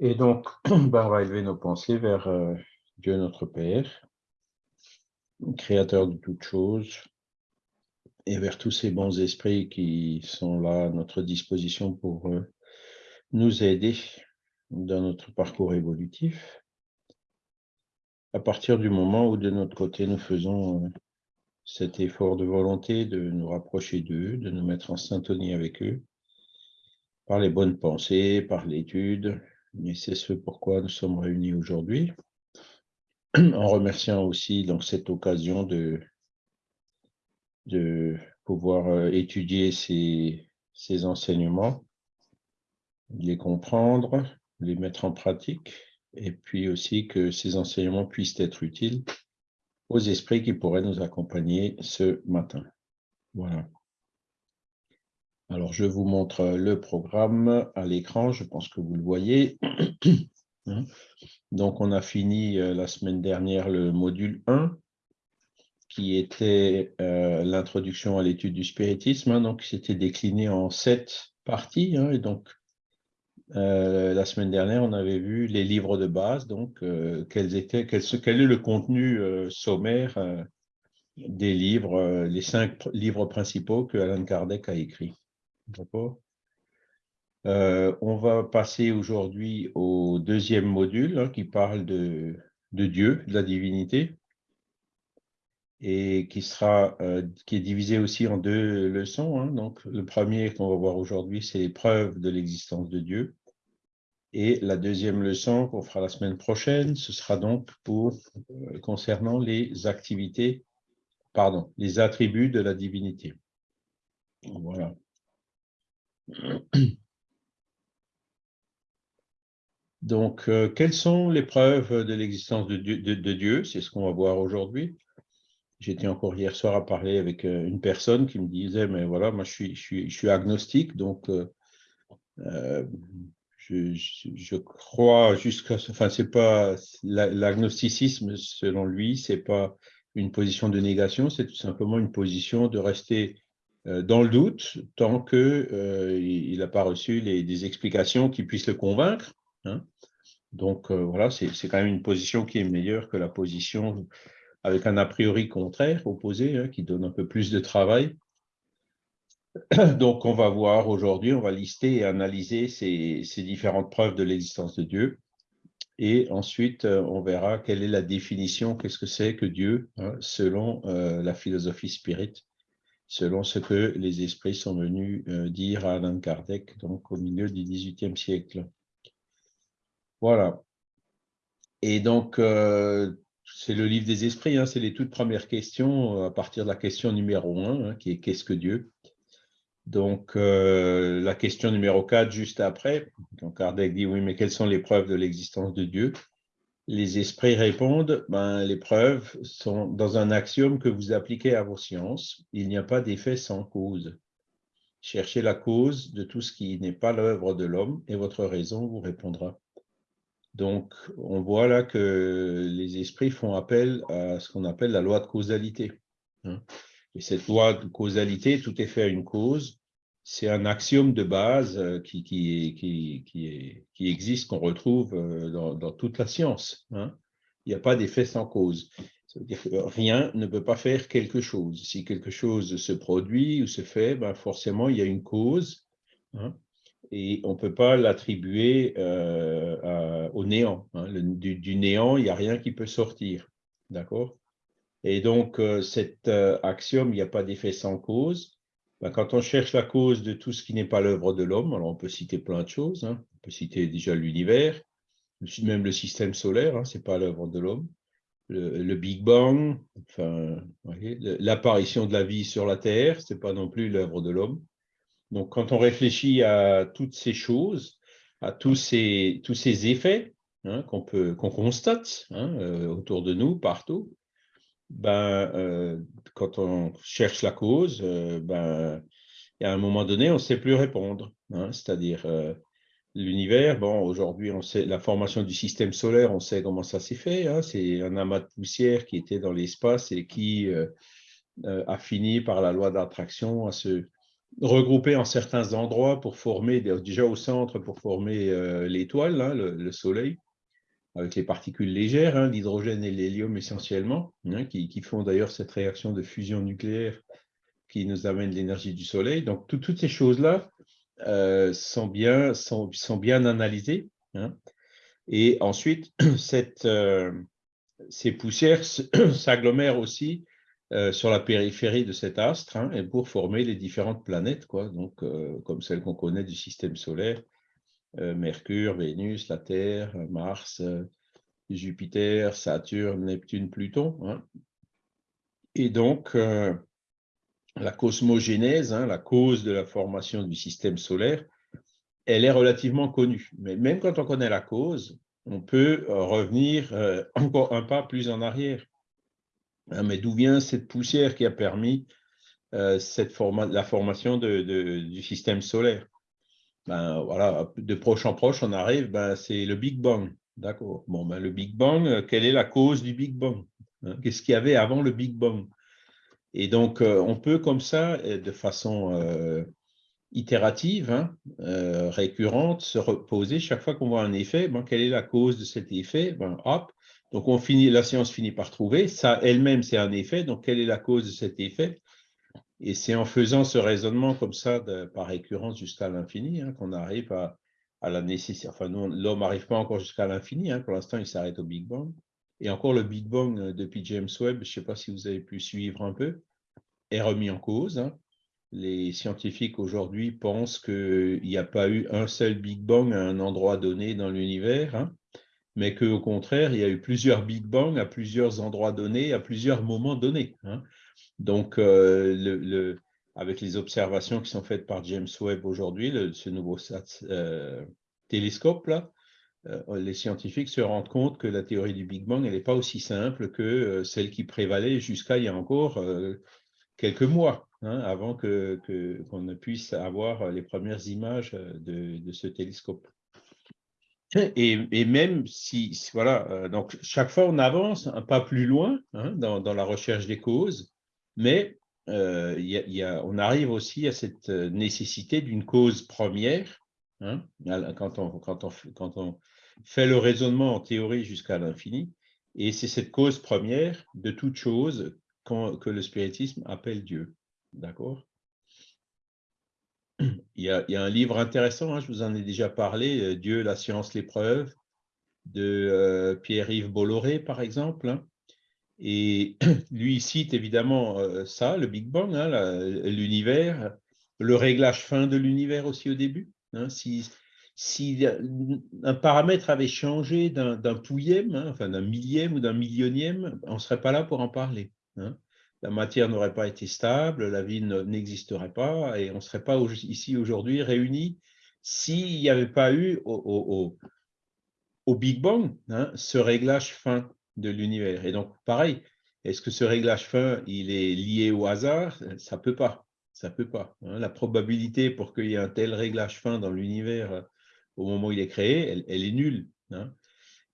Et donc, on va élever nos pensées vers euh, Dieu notre Père, créateur de toutes choses, et vers tous ces bons esprits qui sont là à notre disposition pour euh, nous aider dans notre parcours évolutif. À partir du moment où de notre côté, nous faisons euh, cet effort de volonté de nous rapprocher d'eux, de nous mettre en syntonie avec eux, par les bonnes pensées, par l'étude, et c'est ce pourquoi nous sommes réunis aujourd'hui, en remerciant aussi donc cette occasion de, de pouvoir euh, étudier ces, ces enseignements, les comprendre, les mettre en pratique, et puis aussi que ces enseignements puissent être utiles aux esprits qui pourraient nous accompagner ce matin. Voilà. Alors, je vous montre le programme à l'écran, je pense que vous le voyez. Hein. Donc, on a fini euh, la semaine dernière le module 1, qui était euh, l'introduction à l'étude du spiritisme. Hein. donc, c'était décliné en sept parties. Hein. et donc, euh, la semaine dernière, on avait vu les livres de base, donc quels étaient, quel, quel, est le contenu sommaire des livres, les cinq livres principaux que Alan Kardec a écrits. D'accord euh, On va passer aujourd'hui au deuxième module hein, qui parle de, Dieu, de la divinité, et qui, sera, euh, est divisé aussi en deux leçons. Hein. Donc, le premier qu'on va voir aujourd'hui, c'est les preuves de l'existence de Dieu. Et la deuxième leçon qu'on fera la semaine prochaine, ce sera donc euh, concernant les activités, pardon, les attributs de la divinité. Voilà. Donc, euh, quelles sont les preuves de l'existence de, Dieu C'est ce qu'on va voir aujourd'hui. J'étais encore hier soir à parler avec euh, une personne qui me disait, mais voilà, moi je suis, je agnostique, donc euh, je, crois jusqu'à... Enfin, c'est pas... L'agnosticisme, selon lui, c'est pas une position de négation, c'est tout simplement une position de rester dans le doute, tant qu'il euh, n'a pas reçu des explications qui puissent le convaincre. Hein. Donc euh, voilà, c'est quand même une position qui est meilleure que la position avec un a priori contraire, opposé, hein, qui donne un peu plus de travail. Donc on va voir aujourd'hui, on va lister et analyser ces, différentes preuves de l'existence de Dieu. Et ensuite, on verra quelle est la définition, qu'est-ce que c'est que Dieu, hein, selon la philosophie spirit selon ce que les esprits sont venus euh, dire à Alain Kardec, donc au milieu du XVIIIe siècle. Voilà. Et donc, euh, c'est le livre des esprits, hein, c'est les toutes premières questions, euh, à partir de la question numéro 1, hein, qui est « Qu'est-ce que Dieu ?» Donc, la question numéro 4, juste après, donc Kardec dit « Oui, mais quelles sont les preuves de l'existence de Dieu ?» Les esprits répondent, ben, les preuves sont dans un axiome que vous appliquez à vos sciences. Il n'y a pas d'effet sans cause. Cherchez la cause de tout ce qui n'est pas l'œuvre de l'homme et votre raison vous répondra. Donc, on voit là que les esprits font appel à ce qu'on appelle la loi de causalité. Hein. Et cette loi de causalité, tout est fait à une cause, c'est un axiome de base euh, qui, qui, existe, qu'on retrouve euh, dans, toute la science. Hein. Il n'y a pas d'effet sans cause. Rien ne peut pas faire quelque chose. Si quelque chose se produit ou se fait, ben forcément, il y a une cause. Hein, et on ne peut pas l'attribuer euh, au néant. Hein. du, néant, il n'y a rien qui peut sortir. D'accord? Et donc, cet axiome, il n'y a pas d'effet sans cause, ben, quand on cherche la cause de tout ce qui n'est pas l'œuvre de l'homme, alors on peut citer plein de choses, hein. on peut citer déjà l'univers, même le système solaire, hein, ce n'est pas l'œuvre de l'homme, le, Big Bang, l'apparition de la vie sur la Terre, ce n'est pas non plus l'œuvre de l'homme. Donc quand on réfléchit à toutes ces choses, à tous ces, effets hein, qu'on constate euh, autour de nous, partout, ben, euh, quand on cherche la cause, euh, ben, à un moment donné, on ne sait plus répondre. Hein. C'est-à-dire, euh, l'univers, bon, aujourd'hui, on sait la formation du système solaire, on sait comment ça s'est fait. Hein. C'est un amas de poussière qui était dans l'espace et qui a fini par la loi d'attraction à se, regroupés en certains endroits pour former, déjà au centre, pour former l'étoile, hein, le, Soleil, avec les particules légères, hein, l'hydrogène et l'hélium essentiellement, hein, qui, font d'ailleurs cette réaction de fusion nucléaire qui nous amène l'énergie du Soleil. Donc, toutes ces choses-là sont, bien, sont, bien analysées. Et ensuite, cette, ces poussières s'agglomèrent aussi euh, sur la périphérie de cet astre hein, et pour former les différentes planètes, quoi, donc, euh, comme celles qu'on connaît du système solaire, euh, Mercure, Vénus, la Terre, Mars, Jupiter, Saturne, Neptune, Pluton. Hein. Et donc, la cosmogénèse, hein, la cause de la formation du système solaire, elle est relativement connue. Mais même quand on connaît la cause, on peut revenir encore un pas plus en arrière. Hein, mais d'où vient cette poussière qui a permis euh, la formation du système solaire? Ben, De proche en proche, on arrive, ben, c'est le Big Bang. D'accord. Ben, le Big Bang, euh, quelle est la cause du Big Bang hein? Qu'est-ce qu'il y avait avant le Big Bang? Et donc, euh, on peut comme ça, de façon itérative, hein, récurrente, se reposer chaque fois qu'on voit un effet, ben, quelle est la cause de cet effet? Ben, Hop, donc, on finit, la science finit par trouver. Ça, elle-même, c'est un effet. Donc, quelle est la cause de cet effet? Et c'est en faisant ce raisonnement comme ça, par récurrence jusqu'à l'infini, hein, qu'on arrive à, la nécessité. Enfin, l'homme n'arrive pas encore jusqu'à l'infini. Hein. pour l'instant, il s'arrête au Big Bang. Et encore, le Big Bang, euh, depuis James Webb, je ne sais pas si vous avez pu suivre un peu, est remis en cause. Hein. Les scientifiques aujourd'hui pensent qu'il n'y a pas eu un seul Big Bang à un endroit donné dans l'univers mais qu'au contraire, il y a eu plusieurs Big Bang à plusieurs endroits donnés, à plusieurs moments donnés. Donc, euh, avec les observations qui sont faites par James Webb aujourd'hui, ce nouveau euh, télescope, là, euh, les scientifiques se rendent compte que la théorie du Big Bang, n'est pas aussi simple que celle qui prévalait jusqu'à il y a encore quelques mois, hein, avant qu'on que, qu'on puisse avoir les premières images de, ce télescope. Et, même si, voilà, donc chaque fois on avance un pas plus loin hein, dans, la recherche des causes, mais euh, y a, on arrive aussi à cette euh, nécessité d'une cause première. Hein, quand, on, fait le raisonnement en théorie jusqu'à l'infini, et c'est cette cause première de toute chose que le spiritisme appelle Dieu. D'accord? Il y, a, un livre intéressant, hein, je vous en ai déjà parlé, euh, Dieu, la science, l'épreuve, de euh, Pierre-Yves Bolloré, par exemple. Hein. Et lui, cite évidemment euh, ça, le Big Bang, hein, l'univers, le réglage fin de l'univers aussi au début. si, si un paramètre avait changé d'un pouillème, enfin d'un millième ou d'un millionième, on ne serait pas là pour en parler la matière n'aurait pas été stable, la vie n'existerait pas et on ne serait pas ici aujourd'hui réunis s'il n'y avait pas eu au, Big Bang hein, ce réglage fin de l'univers. Et donc, pareil, est-ce que ce réglage fin, il est lié au hasard? Ça ne peut pas. Ça peut pas. Hein. La probabilité pour qu'il y ait un tel réglage fin dans l'univers euh, au moment où il est créé, elle, est nulle. Hein.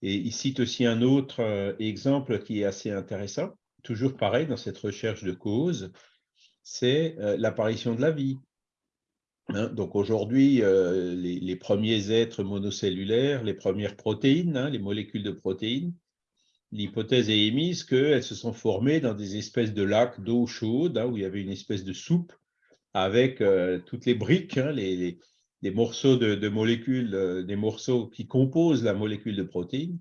Et il cite aussi un autre euh, exemple qui est assez intéressant toujours pareil dans cette recherche de cause, c'est euh, l'apparition de la vie. Hein. donc aujourd'hui, les, premiers êtres monocellulaires, les premières protéines, les molécules de protéines, l'hypothèse est émise qu'elles se sont formées dans des espèces de lacs d'eau chaude, hein, où il y avait une espèce de soupe avec euh, toutes les briques, les, morceaux de, molécules, des morceaux qui composent la molécule de protéines.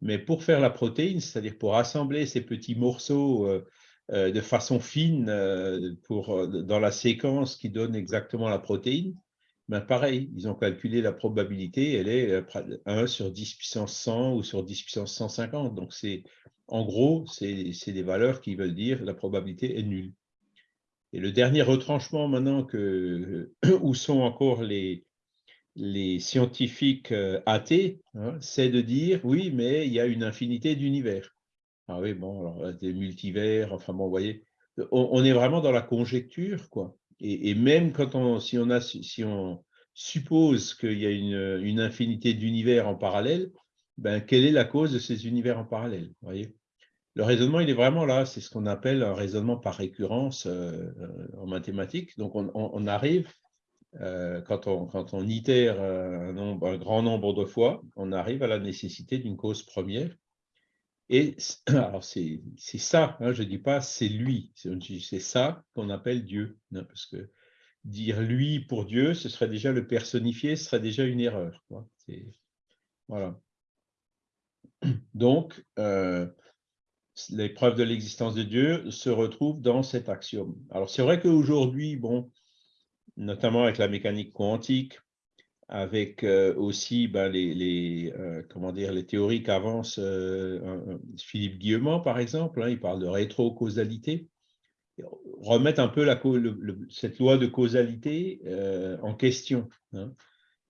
Mais pour faire la protéine, c'est-à-dire pour assembler ces petits morceaux euh, euh, de façon fine euh, dans la séquence qui donne exactement la protéine, ben pareil, ils ont calculé la probabilité, elle est 1 sur 10 puissance 100 ou sur 10 puissance 150. Donc, en gros, c'est des valeurs qui veulent dire la probabilité est nulle. Et le dernier retranchement maintenant, que, où sont encore les, les scientifiques euh, athées, hein, c'est de dire, oui, mais il y a une infinité d'univers. Ah oui, bon, alors euh, des multivers, enfin bon, vous voyez, on, est vraiment dans la conjecture, quoi. Et, même quand on, si on, a, si on suppose qu'il y a une, infinité d'univers en parallèle, ben, quelle est la cause de ces univers en parallèle voyez? Le raisonnement, il est vraiment là. C'est ce qu'on appelle un raisonnement par récurrence en mathématiques. Donc, on, arrive, quand, on, quand on itère un, un grand nombre de fois, on arrive à la nécessité d'une cause première. Et alors, c'est ça, hein, je ne dis pas c'est lui, c'est ça qu'on appelle Dieu. Hein, parce que dire lui pour Dieu, ce serait déjà le personnifier, ce serait déjà une erreur. Voilà. Donc, euh, les preuves de l'existence de Dieu se retrouvent dans cet axiome. Alors, c'est vrai qu'aujourd'hui, bon, notamment avec la mécanique quantique, avec euh, aussi ben, les, euh, comment dire, les théories qu'avance Philippe Guillemont, par exemple, hein, il parle de rétro-causalité remettre un peu cette loi de causalité euh, en question, hein.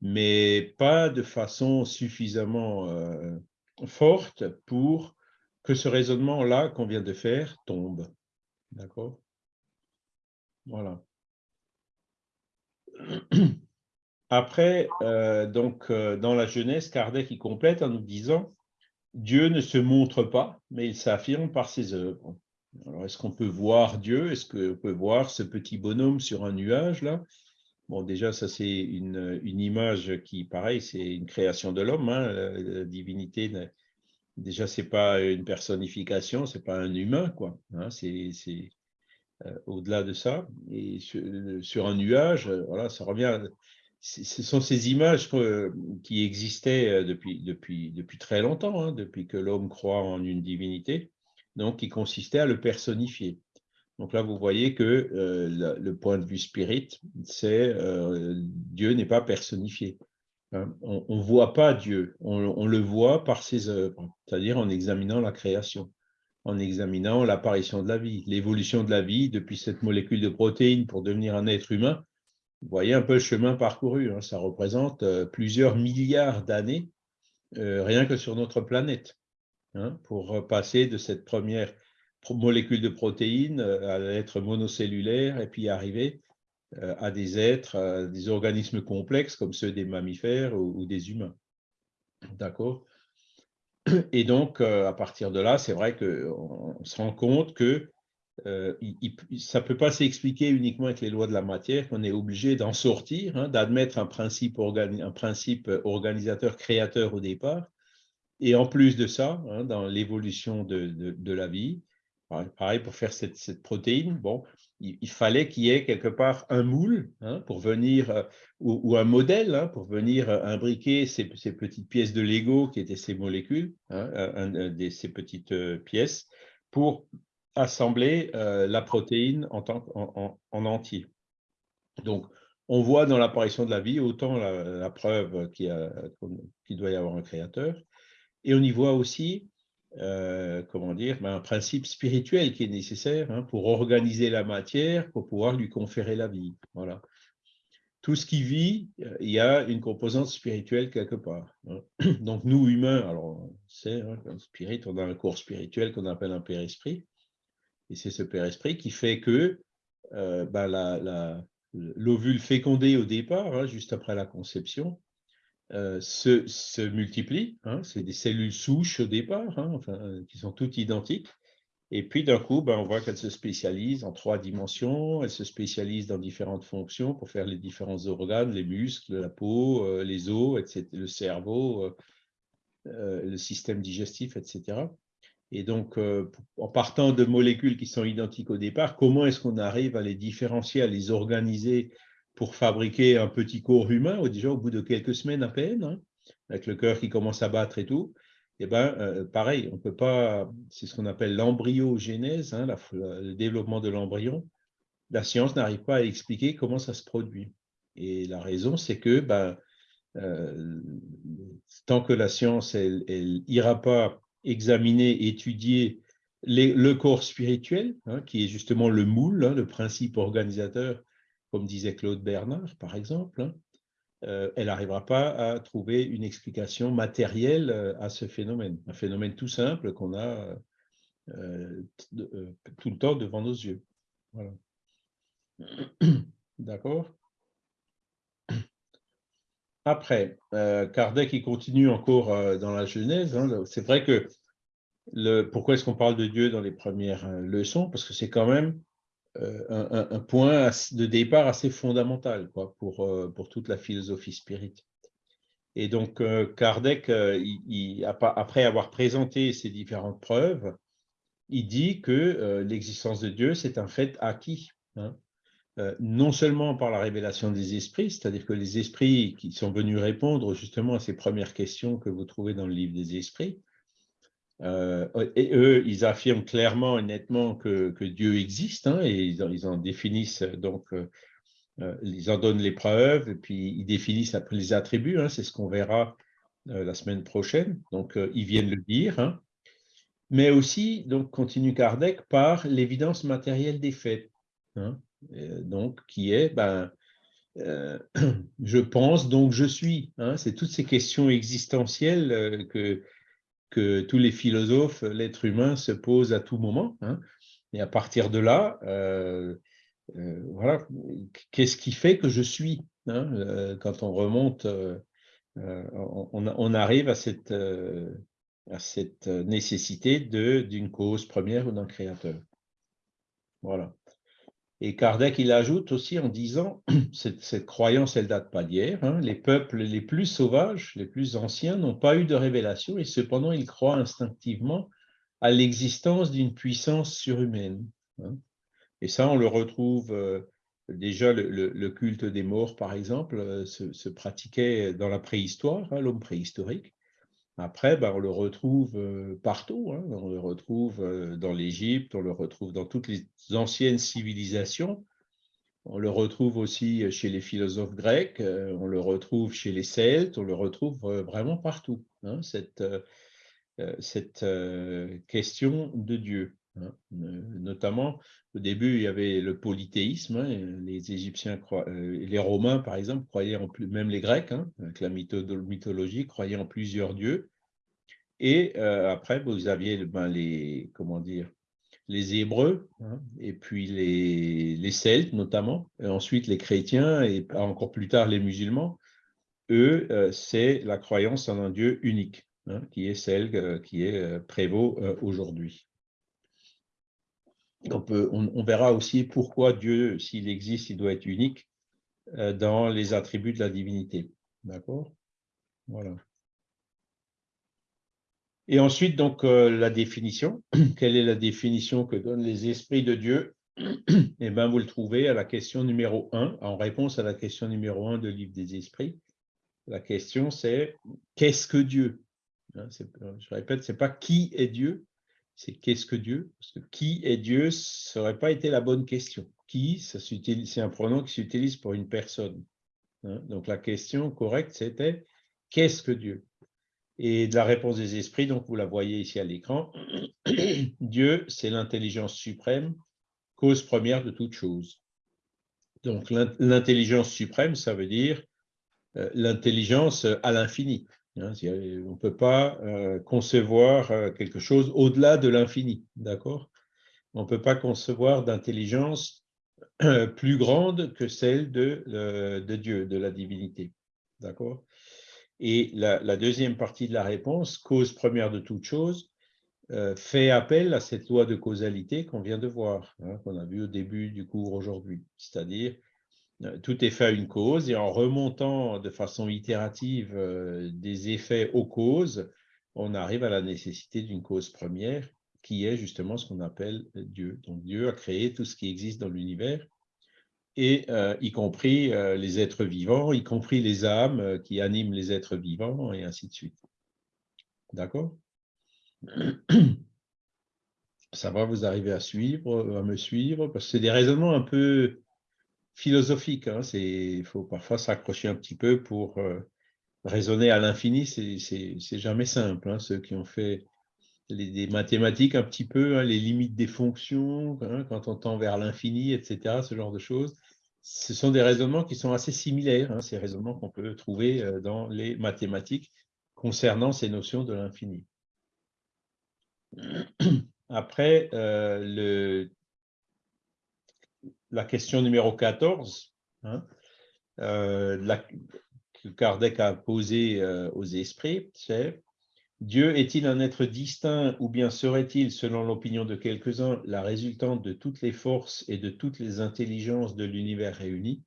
mais pas de façon suffisamment euh, forte pour que ce raisonnement-là qu'on vient de faire tombe. D'accord? Voilà. Après, euh, donc, dans la jeunesse, Kardec y complète en nous disant « Dieu ne se montre pas, mais il s'affirme par ses œuvres. » Alors, est-ce qu'on peut voir Dieu? Est-ce qu'on peut voir ce petit bonhomme sur un nuage, là? Bon, déjà, ça, c'est une, image qui, pareil, c'est une création de l'homme. Hein, la, divinité, déjà, c'est pas une personnification, c'est pas un humain, quoi. Hein, c'est euh, au-delà de ça. Et sur, un nuage, voilà, ça revient. Ce sont ces images qui existaient euh, depuis, très longtemps, hein, depuis que l'homme croit en une divinité donc qui consistait à le personnifier. Donc là, vous voyez que euh, le, point de vue spirit, c'est euh, Dieu n'est pas personnifié. Hein. On ne voit pas Dieu, on, le voit par ses œuvres, c'est-à-dire en examinant la création, en examinant l'apparition de la vie, l'évolution de la vie depuis cette molécule de protéines pour devenir un être humain. Vous voyez un peu le chemin parcouru, hein. ça représente euh, plusieurs milliards d'années rien que sur notre planète. Hein, pour passer de cette première molécule de protéines euh, à l'être monocellulaire et puis arriver euh, à des êtres, des organismes complexes comme ceux des mammifères ou, des humains. D'accord? Et donc, euh, à partir de là, c'est vrai qu'on se rend compte que ça ne peut pas s'expliquer uniquement avec les lois de la matière, qu'on est obligé d'en sortir, hein, d'admettre un principe, un principe organisateur créateur au départ, et en plus de ça, hein, dans l'évolution de, la vie, pareil pour faire cette, protéine, bon, il, fallait qu'il y ait quelque part un moule hein, pour venir, euh, ou, un modèle pour venir euh, imbriquer ces, petites pièces de Lego qui étaient ces molécules, ces petites euh, pièces, pour assembler la protéine en, en, entier. Donc, on voit dans l'apparition de la vie autant la, preuve qu'il doit y avoir un créateur, et on y voit aussi, euh, comment dire, ben, un principe spirituel qui est nécessaire hein, pour organiser la matière, pour pouvoir lui conférer la vie. Voilà. Tout ce qui vit, euh, il y a une composante spirituelle quelque part. Hein. Donc nous, humains, alors c'est hein, spirit, on a un corps spirituel qu'on appelle un père-esprit, et c'est ce père-esprit qui fait que euh, ben, l'ovule fécondé au départ, juste après la conception, euh, se, se, multiplient. Hein, c'est des cellules souches au départ, hein, qui sont toutes identiques. Et puis d'un coup, ben, on voit qu'elles se spécialisent en trois dimensions, elles se spécialisent dans différentes fonctions pour faire les différents organes, les muscles, la peau, euh, les os, etc., le cerveau, le système digestif, etc. Et donc, en partant de molécules qui sont identiques au départ, comment est-ce qu'on arrive à les différencier, à les organiser pour fabriquer un petit corps humain, déjà au bout de quelques semaines à peine, hein, avec le cœur qui commence à battre et tout, eh ben, euh, pareil, on peut pas, c'est ce qu'on appelle l'embryogénèse, hein, le développement de l'embryon. La science n'arrive pas à expliquer comment ça se produit. Et la raison, c'est que ben, euh, tant que la science, elle, ira pas examiner, étudier le corps spirituel, hein, qui est justement le moule, le principe organisateur comme disait Claude Bernard, par exemple, hein, euh, elle n'arrivera pas à trouver une explication matérielle euh, à ce phénomène. Un phénomène tout simple qu'on a euh, tout le temps devant nos yeux. Voilà. D'accord Après, Kardec il continue encore dans la Genèse. Hein, c'est vrai que pourquoi est-ce qu'on parle de Dieu dans les premières leçons? Parce que c'est quand même un, point de départ assez fondamental quoi, pour, pour toute la philosophie spirite. Et donc, Kardec, après avoir présenté ces différentes preuves, il dit que l'existence de Dieu, c'est un fait acquis. Hein. Euh, non seulement par la révélation des esprits, c'est-à-dire que les esprits qui sont venus répondre justement à ces premières questions que vous trouvez dans le livre des esprits, euh, et eux, ils affirment clairement et nettement que, Dieu existe, hein, et ils en, définissent donc, euh, ils en donnent les preuves, et puis ils définissent après les attributs, hein, c'est ce qu'on verra la semaine prochaine, donc ils viennent le dire, hein. mais aussi, donc continue Kardec, par l'évidence matérielle des faits. Euh, donc qui est ben, euh, je pense, donc je suis. C'est toutes ces questions existentielles euh, que, que tous les philosophes, l'être humain se pose à tout moment. Hein. et à partir de là, voilà, qu'est-ce qui fait que je suis hein, Quand on remonte, on, on, arrive à cette, à cette nécessité d'une cause première ou d'un créateur. Voilà. Et Kardec, il ajoute aussi en disant, cette, croyance, elle date pas d'hier, hein, les peuples les plus sauvages, les plus anciens, n'ont pas eu de révélation et cependant ils croient instinctivement à l'existence d'une puissance surhumaine. Hein. Et ça, on le retrouve euh, déjà, le, culte des morts, par exemple, euh, se, pratiquait dans la préhistoire, hein, l'homme préhistorique. Après, ben, on le retrouve euh, partout. Hein. On le retrouve euh, dans l'Égypte, on le retrouve dans toutes les anciennes civilisations. On le retrouve aussi chez les philosophes grecs, euh, on le retrouve chez les Celtes, on le retrouve vraiment partout, hein, cette question de Dieu. Hein. Notamment, au début, il y avait le polythéisme. Les Égyptiens, les Romains, par exemple, croyaient en plus, même les Grecs, avec la mythologie, croyaient en plusieurs dieux. Et euh, après, vous aviez ben, les, comment dire, les Hébreux, hein, et puis les, Celtes notamment, ensuite les chrétiens, et encore plus tard les musulmans. Eux, euh, c'est la croyance en un Dieu unique, hein, qui est celle euh, qui est prévaut aujourd'hui. On, peut, on, verra aussi pourquoi Dieu, s'il existe, il doit être unique dans les attributs de la divinité. D'accord? Voilà. Et ensuite, donc, euh, la définition. Quelle est la définition que donnent les esprits de Dieu? Eh bien, vous le trouvez à la question numéro 1, en réponse à la question numéro 1 de livre des esprits. La question, c'est qu'est-ce que Dieu? Hein, Je répète, ce n'est pas qui est Dieu, c'est qu'est-ce que Dieu? Parce que qui est Dieu, ça n'aurait pas été la bonne question. Qui, c'est un pronom qui s'utilise pour une personne. Hein. Donc, la question correcte, c'était qu'est-ce que Dieu? Et la réponse des esprits, donc vous la voyez ici à l'écran. Dieu, c'est l'intelligence suprême, cause première de toute chose. Donc l'intelligence suprême, ça veut dire euh, l'intelligence à l'infini. Hein. on ne peut pas euh, concevoir euh, quelque chose au-delà de l'infini, d'accord? On ne peut pas concevoir d'intelligence plus grande que celle de, Dieu, de la divinité, d'accord? Et la, deuxième partie de la réponse, cause première de toute chose, euh, fait appel à cette loi de causalité qu'on vient de voir, hein, qu'on a vu au début du cours aujourd'hui. C'est-à-dire, euh, tout est fait à une cause, et en remontant de façon itérative euh, des effets aux causes, on arrive à la nécessité d'une cause première, qui est justement ce qu'on appelle Dieu. Donc Dieu a créé tout ce qui existe dans l'univers, et euh, y compris euh, les êtres vivants, y compris les âmes euh, qui animent les êtres vivants, et ainsi de suite. D'accord? Ça va, vous arriver à suivre, à me suivre, parce que c'est des raisonnements un peu philosophiques. Hein. Il faut parfois s'accrocher un petit peu pour raisonner à l'infini, c'est jamais simple. Hein. Ceux qui ont fait les, mathématiques un petit peu, hein, les limites des fonctions, hein, quand on tend vers l'infini, etc., ce genre de choses. Ce sont des raisonnements qui sont assez similaires, ces raisonnements qu'on peut trouver euh, dans les mathématiques concernant ces notions de l'infini. Après, euh, le, la question numéro 14, euh, que Kardec a posée aux esprits, c'est Dieu est-il un être distinct ou bien serait-il, selon l'opinion de quelques-uns, la résultante de toutes les forces et de toutes les intelligences de l'univers réunies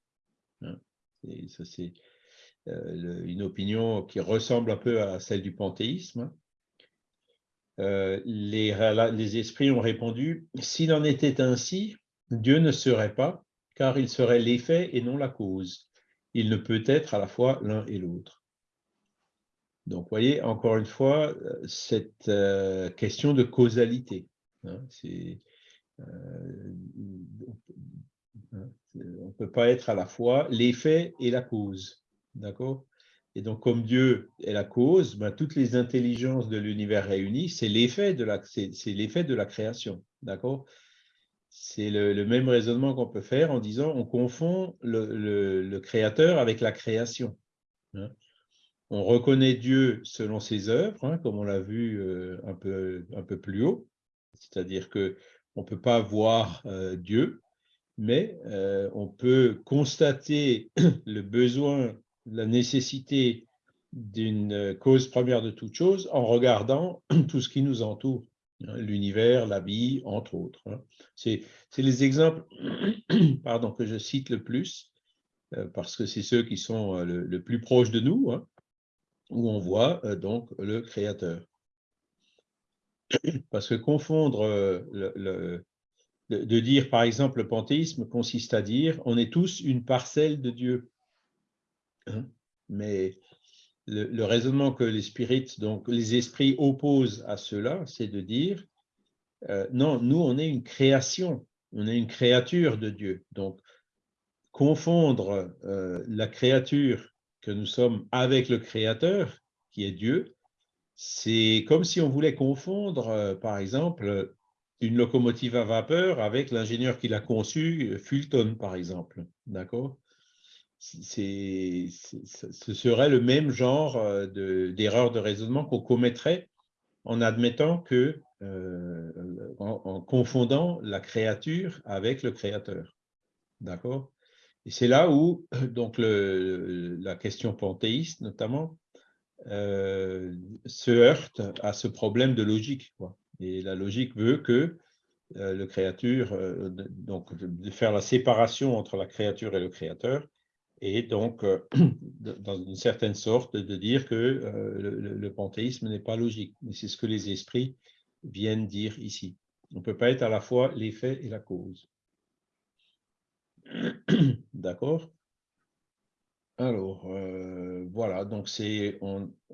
hein, c'est euh, une opinion qui ressemble un peu à celle du panthéisme. Hein. Euh, les esprits ont répondu, s'il en était ainsi, Dieu ne serait pas, car il serait l'effet et non la cause. Il ne peut être à la fois l'un et l'autre. Donc, voyez, encore une fois, euh, cette euh, question de causalité. Hein, euh, on ne peut pas être à la fois l'effet et la cause. D'accord? Et donc, comme Dieu est la cause, ben, toutes les intelligences de l'univers réunies, c'est l'effet de, de la création. D'accord? C'est le, même raisonnement qu'on peut faire en disant on confond le, créateur avec la création. Hein on reconnaît Dieu selon ses œuvres, hein, comme on l'a vu euh, un, peu, plus haut, c'est-à-dire qu'on ne peut pas voir euh, Dieu, mais euh, on peut constater le besoin, la nécessité d'une cause première de toute chose en regardant tout ce qui nous entoure, l'univers, la vie, entre autres. Hein. C'est les exemples pardon, que je cite le plus, parce que c'est ceux qui sont le, plus proches de nous, où on voit euh, donc le créateur. Parce que confondre, euh, le, de dire par exemple le panthéisme consiste à dire on est tous une parcelle de Dieu. Hein. Mais le, raisonnement que les spirites, donc les esprits opposent à cela, c'est de dire euh, non, nous on est une création, on est une créature de Dieu. Donc confondre la créature que nous sommes avec le Créateur, qui est Dieu, c'est comme si on voulait confondre, euh, par exemple, une locomotive à vapeur avec l'ingénieur qui l'a conçue, Fulton, par exemple. D'accord? Ce serait le même genre euh, d'erreur de, raisonnement qu'on commettrait en admettant que, euh, en, confondant la créature avec le créateur. D'accord? Et c'est là où donc la question panthéiste, notamment, euh, se heurte à ce problème de logique. Et la logique veut que le créature, donc de faire la séparation entre la créature et le créateur, et donc, dans une certaine sorte, de dire que le, panthéisme n'est pas logique. Mais c'est ce que les esprits viennent dire ici. On ne peut pas être à la fois l'effet et la cause. D'accord? Alors, euh, voilà, donc c'est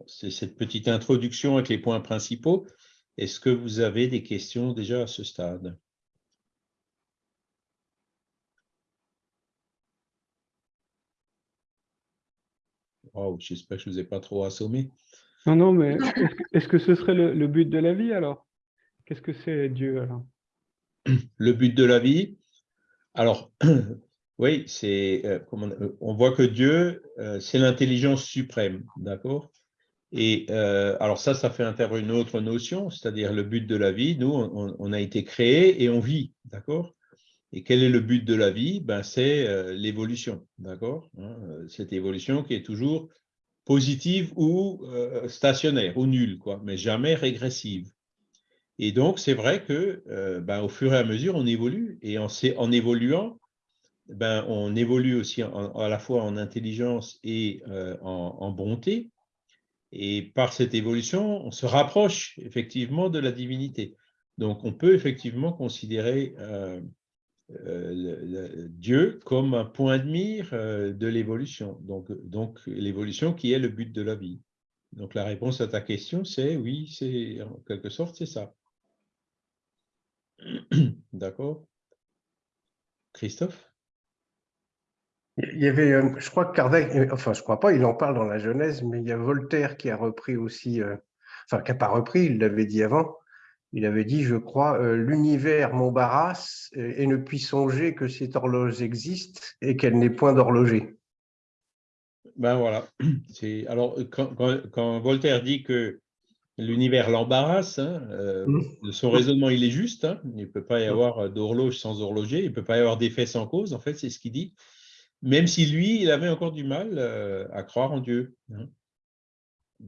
cette petite introduction avec les points principaux. Est-ce que vous avez des questions déjà à ce stade? J'espère que je ne vous ai pas trop assommé. Non, non, mais est-ce que, ce serait le but de la vie alors? Qu'est-ce que c'est Dieu alors? Le but de la vie? Alors, Oui, c'est, euh, euh, on voit que Dieu, euh, c'est l'intelligence suprême, d'accord? Et alors ça, ça fait intervenir une autre notion, c'est-à-dire le but de la vie. Nous, on, a été créés et on vit, d'accord? Et quel est le but de la vie? Ben, C'est l'évolution, d'accord hein, Cette évolution qui est toujours positive ou stationnaire ou nulle, quoi, mais jamais régressive. Et donc, c'est vrai que ben, au fur et à mesure, on évolue et en, en évoluant, ben, on évolue aussi à la fois en intelligence et euh, en, bonté. Et par cette évolution, on se rapproche effectivement de la divinité. Donc, on peut effectivement considérer euh, euh, Dieu comme un point de mire de l'évolution. Donc, l'évolution qui est le but de la vie. Donc, la réponse à ta question, c'est oui, c'est en quelque sorte, c'est ça. D'accord? Christophe? Il y avait, euh, je crois que Kardec, euh, enfin je crois pas, il en parle dans la Genèse, mais il y a Voltaire qui a repris aussi, euh, enfin qui n'a pas repris, il l'avait dit avant, il avait dit, je crois, l'univers m'embarrasse et, ne puis songer que cette horloge existe et qu'elle n'est point d'horloger. Ben voilà. Alors, quand, Voltaire dit que l'univers l'embarrasse, hein, mmh. son raisonnement, il est juste. Hein. il ne peut pas y mmh. avoir d'horloge sans horloger, il ne peut pas y avoir d'effet sans cause, en fait, c'est ce qu'il dit même si lui, il avait encore du mal euh, à croire en Dieu. Hein.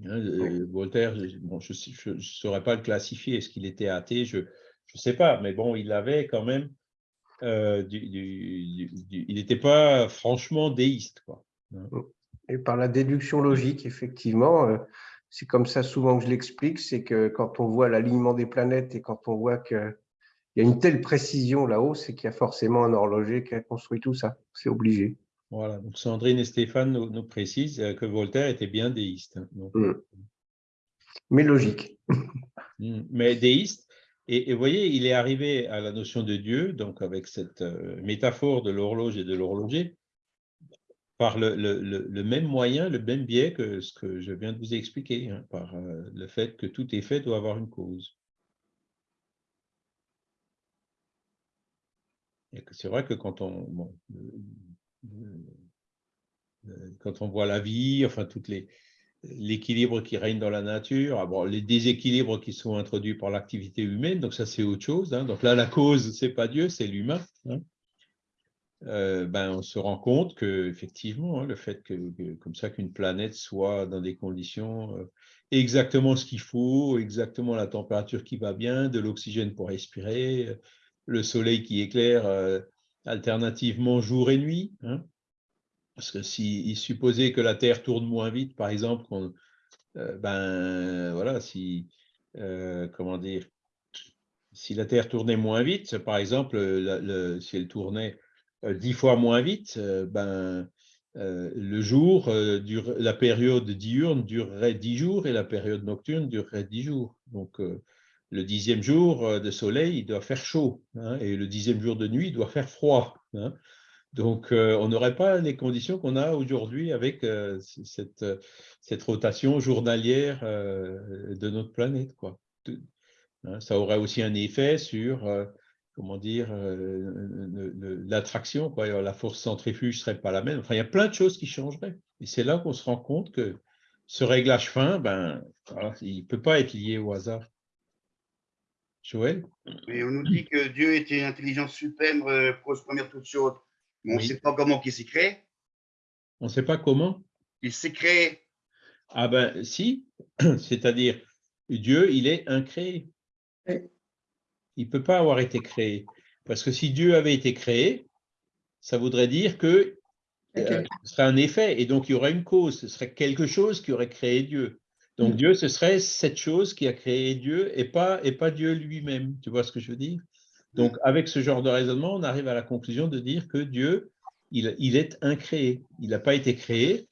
Hein, euh, Voltaire, je ne saurais pas le classifier, est-ce qu'il était athée Je ne sais pas, mais bon, il avait quand même, euh, il n'était pas franchement déiste. Quoi. Hein. Et par la déduction logique, effectivement, euh, c'est comme ça souvent que je l'explique, c'est que quand on voit l'alignement des planètes et quand on voit qu'il y a une telle précision là-haut, c'est qu'il y a forcément un horloger qui a construit tout ça. C'est obligé. Voilà, donc Sandrine et Stéphane nous, précisent euh, que Voltaire était bien déiste. Hein, mm. Mais logique. Mm, mais déiste. Et, vous voyez, il est arrivé à la notion de Dieu, donc avec cette euh, métaphore de l'horloge et de l'horloger, par le, même moyen, le même biais que ce que je viens de vous expliquer, hein, par euh, le fait que tout effet doit avoir une cause. c'est vrai que quand on, quand on voit la vie, enfin, toutes l'équilibre qui règne dans la nature, ah, les déséquilibres qui sont introduits par l'activité humaine, donc ça c'est autre chose. Hein. Donc là, la cause, c'est pas Dieu, c'est l'humain. Hein. Euh, ben, on se rend compte que effectivement, hein, le fait que, comme ça qu'une planète soit dans des conditions euh, exactement ce qu'il faut, exactement la température qui va bien, de l'oxygène pour respirer, le soleil qui éclaire euh, alternativement jour et nuit. Hein. Parce que s'il supposait que la Terre tourne moins vite, par exemple, euh, ben voilà, si euh, comment dire, si la Terre tournait moins vite, par exemple, si elle tournait euh, dix fois moins vite, ben le jour, la période diurne durerait dix jours et la période nocturne durerait dix jours. Donc le dixième jour de soleil, il doit faire chaud, hein, et le dixième jour de nuit, il doit faire froid. Hein. Donc, euh, on n'aurait pas les conditions qu'on a aujourd'hui avec euh, cette, rotation journalière euh, de notre planète. Hein, ça aurait aussi un effet sur, l'attraction. La force centrifuge ne serait pas la même. Enfin, il y a plein de choses qui changeraient. Et c'est là qu'on se rend compte que ce réglage fin, ben, il ne peut pas être lié au hasard. Joël Mais on nous dit que Dieu était une intelligence suprême pour se première toute chose. Mais on ne sait pas comment il s'est créé. On ne sait pas comment Il s'est créé. Ah ben si, c'est-à-dire Dieu, il est incréé. Il ne peut pas avoir été créé. Parce que si Dieu avait été créé, ça voudrait dire que euh, ce serait un effet, et donc il y aurait une cause, ce serait quelque chose qui aurait créé Dieu. Donc mm. Dieu, ce serait cette chose qui a créé Dieu et pas, et pas Dieu lui-même. Tu vois ce que je veux dire? Donc, avec ce genre de raisonnement, on arrive à la conclusion de dire que Dieu, il, est incréé. Il n'a pas été créé.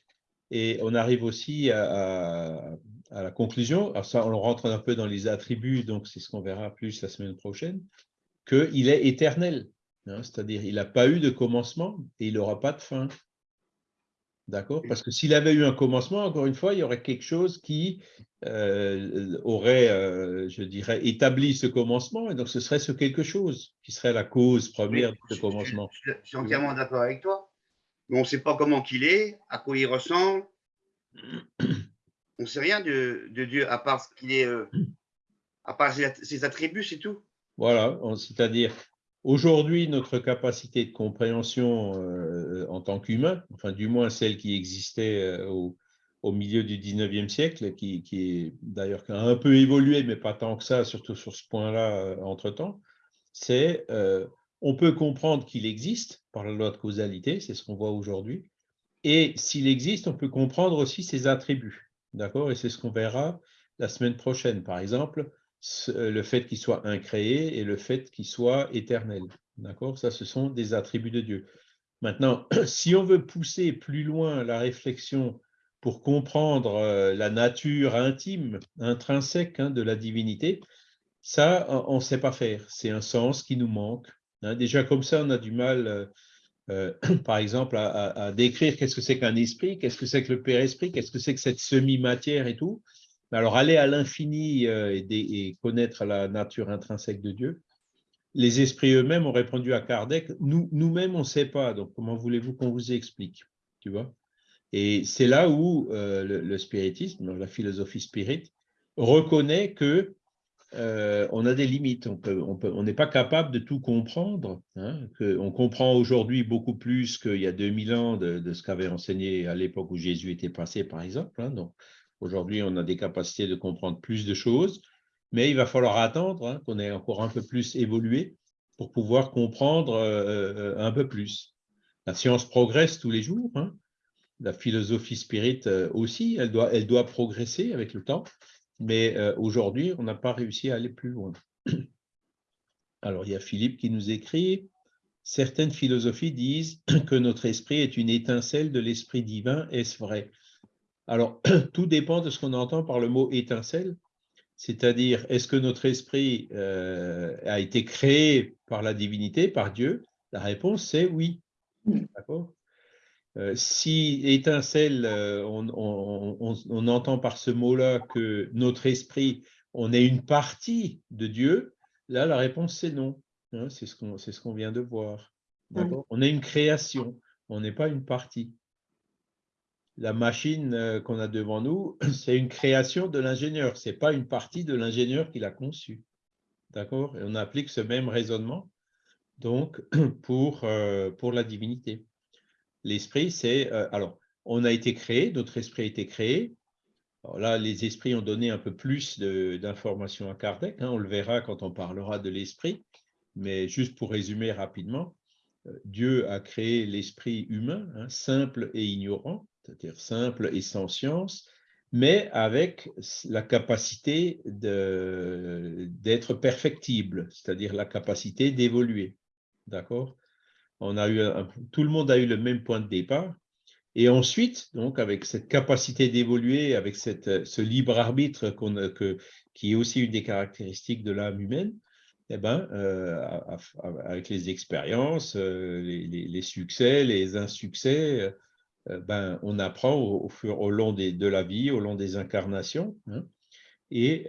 Et on arrive aussi à, la conclusion, alors ça, on rentre un peu dans les attributs, donc c'est ce qu'on verra plus la semaine prochaine, qu'il est éternel. Hein, c'est-à-dire, il n'a pas eu de commencement et il n'aura pas de fin. D'accord? Parce que s'il avait eu un commencement, encore une fois, il y aurait quelque chose qui euh, aurait, euh, je dirais, établi ce commencement, et donc ce serait ce quelque chose qui serait la cause première de ce commencement. Je, suis entièrement d'accord avec toi, mais on ne sait pas comment qu'il est, à quoi il ressemble. On ne sait rien de, Dieu, à part ce qu'il est, euh, à part ses attributs, c'est tout. Voilà, c'est-à-dire, Aujourd'hui, notre capacité de compréhension euh, en tant qu'humain, enfin du moins celle qui existait euh, au, milieu du 19e siècle, qui, est d'ailleurs un peu évolué, mais pas tant que ça, surtout sur ce point-là euh, entre-temps, c'est on peut comprendre qu'il existe par la loi de causalité, c'est ce qu'on voit aujourd'hui, et s'il existe, on peut comprendre aussi ses attributs. D'accord Et c'est ce qu'on verra la semaine prochaine. Par exemple, euh, le fait qu'il soit incréé et le fait qu'il soit éternel. D'accord? Ça, ce sont des attributs de Dieu. Maintenant, si on veut pousser plus loin la réflexion pour comprendre euh, la nature intime, intrinsèque hein, de la divinité, ça, on ne sait pas faire. C'est un sens qui nous manque. Hein. Déjà, comme ça, on a du mal, euh, par exemple, à décrire qu'est-ce que c'est qu'un esprit, qu'est-ce que c'est que le Père-Esprit, qu'est-ce que c'est que cette semi-matière et tout. Alors, aller à l'infini euh, et, connaître la nature intrinsèque de Dieu, les esprits eux-mêmes ont répondu à Kardec, nous, nous-mêmes, on ne sait pas, donc comment voulez-vous qu'on vous explique tu vois? Et c'est là où euh, le, spiritisme, la philosophie spirit, reconnaît que euh, on a des limites, on n'est pas capable de tout comprendre. Hein, on comprend aujourd'hui beaucoup plus qu'il y a 2000 ans de, ce qu'avait enseigné à l'époque où Jésus était passé, par exemple. Hein, Aujourd'hui, on a des capacités de comprendre plus de choses, mais il va falloir attendre hein, qu'on ait encore un peu plus évolué pour pouvoir comprendre euh, un peu plus. La science progresse tous les jours. Hein. La philosophie spirit euh, aussi, elle doit, progresser avec le temps. Mais euh, aujourd'hui, on n'a pas réussi à aller plus loin. Alors, il y a Philippe qui nous écrit Certaines philosophies disent que notre esprit est une étincelle de l'esprit divin. Est-ce vrai? Alors, tout dépend de ce qu'on entend par le mot étincelle. C'est-à-dire, est-ce que notre esprit euh, a été créé par la divinité, par Dieu? La réponse, c'est oui. D'accord? Euh, si étincelle, euh, on, entend par ce mot-là que notre esprit, on est une partie de Dieu, là, la réponse, c'est non. Hein, c'est ce qu'on ce qu'on vient de voir. On est une création, on n'est pas une partie. La machine euh, qu'on a devant nous, c'est une création de l'ingénieur, ce n'est pas une partie de l'ingénieur qui l'a conçue. D'accord? Et on applique ce même raisonnement donc pour, pour la divinité. L'esprit, c'est... Euh, alors, on a été créé, notre esprit a été créé. Là, les esprits ont donné un peu plus d'informations à Kardec. Hein, on le verra quand on parlera de l'esprit. Mais juste pour résumer rapidement, euh, Dieu a créé l'esprit humain, hein, simple et ignorant, c'est-à-dire simple et sans science, mais avec la capacité d'être perfectible, c'est-à-dire la capacité d'évoluer. D'accord? Tout le monde a eu le même point de départ. Et ensuite, donc, avec cette capacité d'évoluer, avec cette, ce libre arbitre que, qui est aussi une des caractéristiques de l'âme humaine, eh ben, euh, avec les expériences, euh, les, succès, les insuccès, euh, ben, on apprend au, au, long des, de la vie, au long des incarnations. Hein, et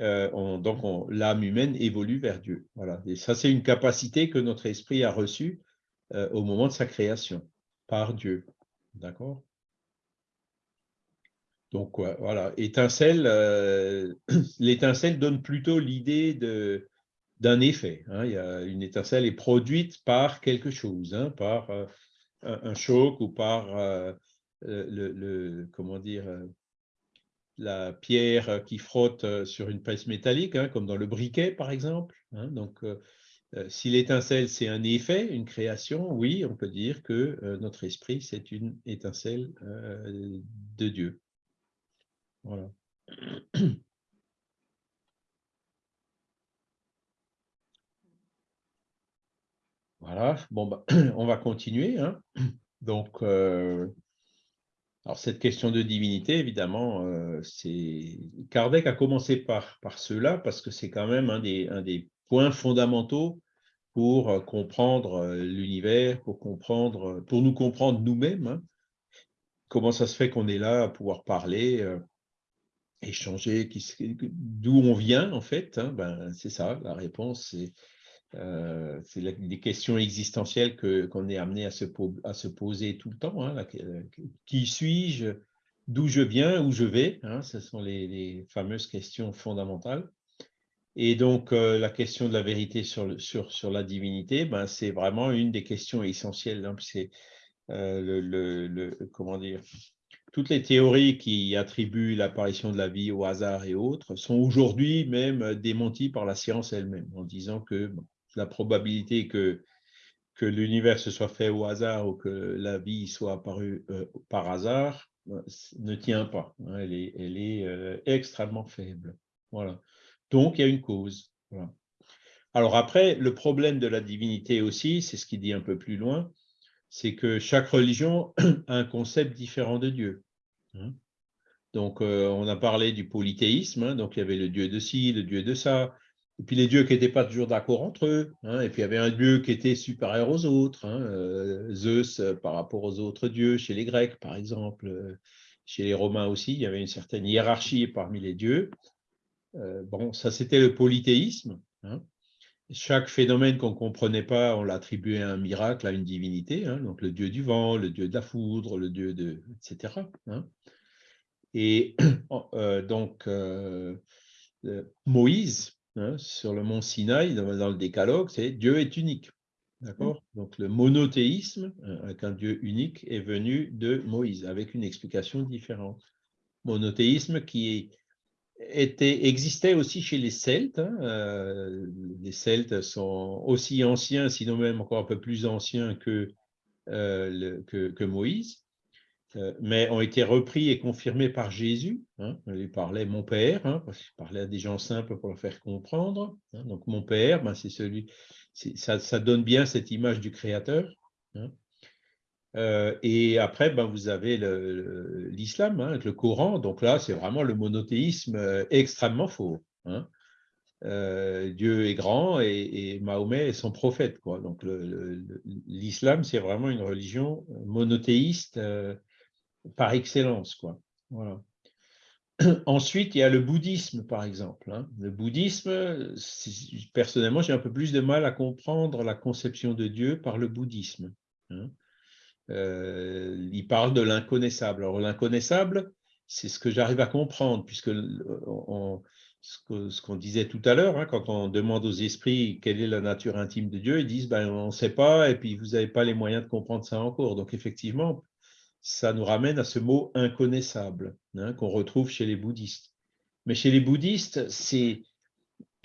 donc, l'âme humaine évolue vers Dieu. Voilà. Et ça, c'est une capacité que notre esprit a reçue euh, au moment de sa création par Dieu. D'accord? Donc voilà, étincelle, euh, l'étincelle donne plutôt l'idée de d'un effet. Hein. Il y a, une étincelle est produite par quelque chose, hein, par euh, un, choc ou par le, comment dire la pierre qui frotte sur une pèse métallique, hein, comme dans le briquet par exemple. donc euh, si l'étincelle, c'est un effet, une création, oui, on peut dire que euh, notre esprit, c'est une étincelle euh, de Dieu. Voilà. Voilà, bon, bah, on va continuer. Hein. Donc, alors cette question de divinité, évidemment, c'est Kardec a commencé par, par cela parce que c'est quand même un des, points fondamentaux pour euh, comprendre euh, l'univers, pour comprendre, euh, pour nous comprendre nous-mêmes. Hein. Comment ça se fait qu'on est là à pouvoir parler, échanger, d'où on vient en fait. Hein. Ben, c'est ça, la réponse, c'est euh, des questions existentielles qu'on est amené à se, poser tout le temps. Hein. qui suis-je D'où je viens Où je vais Ce sont les, fameuses questions fondamentales. Et donc, euh, la question de la vérité sur, sur, sur la divinité, ben, c'est vraiment une des questions essentielles. Hein, c'est euh, le, comment dire, toutes les théories qui attribuent l'apparition de la vie au hasard et autres sont aujourd'hui même démenties par la science elle-même, en disant que la probabilité que, l'univers se soit fait au hasard ou que la vie soit apparue euh, par hasard ne tient pas. Hein, elle est, est extrêmement faible. Voilà. Donc, il y a une cause. Alors après, le problème de la divinité aussi, c'est ce qu'il dit un peu plus loin, c'est que chaque religion a un concept différent de Dieu. Hein. Donc, euh, on a parlé du polythéisme, hein. donc il y avait le dieu de ci, le dieu de ça, et puis les dieux qui n'étaient pas toujours d'accord entre eux, hein. et puis il y avait un dieu qui était supérieur aux autres, euh, Zeus euh, par rapport aux autres dieux, chez les Grecs par exemple, chez les Romains aussi, il y avait une certaine hiérarchie parmi les dieux, euh, bon, ça c'était le polythéisme. Hein. Chaque phénomène qu'on ne comprenait pas, on l'attribuait à un miracle, à une divinité, hein. donc le dieu du vent, le dieu de la foudre, le dieu de... etc. Hein. Et euh, donc, euh, Moïse, sur le mont Sinaï, dans, le décalogue, c'est Dieu est unique. D'accord? Donc le monothéisme, avec un Dieu unique, est venu de Moïse, avec une explication différente. monothéisme qui était, existait aussi chez les Celtes. Hein, euh, les Celtes sont aussi anciens, sinon même encore un peu plus anciens que, euh, que, Moïse, mais ont été repris et confirmés par Jésus. Hein. Il parlait mon Père, hein, parce qu'il parlait à des gens simples pour leur faire comprendre. Hein. donc mon Père, ben, c'est celui, ça, donne bien cette image du Créateur. Euh, et après, ben, vous avez l'islam, hein, avec le Coran. Donc là, c'est vraiment le monothéisme euh, extrêmement faux. Hein. Euh, Dieu est grand et, Mahomet est son prophète. Quoi. Donc l'islam, c'est vraiment une religion monothéiste par excellence. Quoi. Voilà. Ensuite, il y a le bouddhisme, par exemple. Hein. Le bouddhisme, personnellement, j'ai un peu plus de mal à comprendre la conception de Dieu par le bouddhisme. Euh, il parle de l'inconnaissable. Alors l'inconnaissable, c'est ce que j'arrive à comprendre, puisque ce qu'on disait tout à l'heure, hein, quand on demande aux esprits quelle est la nature intime de Dieu, ils disent ben, on ne sait pas, et puis vous n'avez pas les moyens de comprendre ça encore. Donc effectivement, ça nous ramène à ce mot inconnaissable hein, qu'on retrouve chez les bouddhistes. Mais chez les bouddhistes,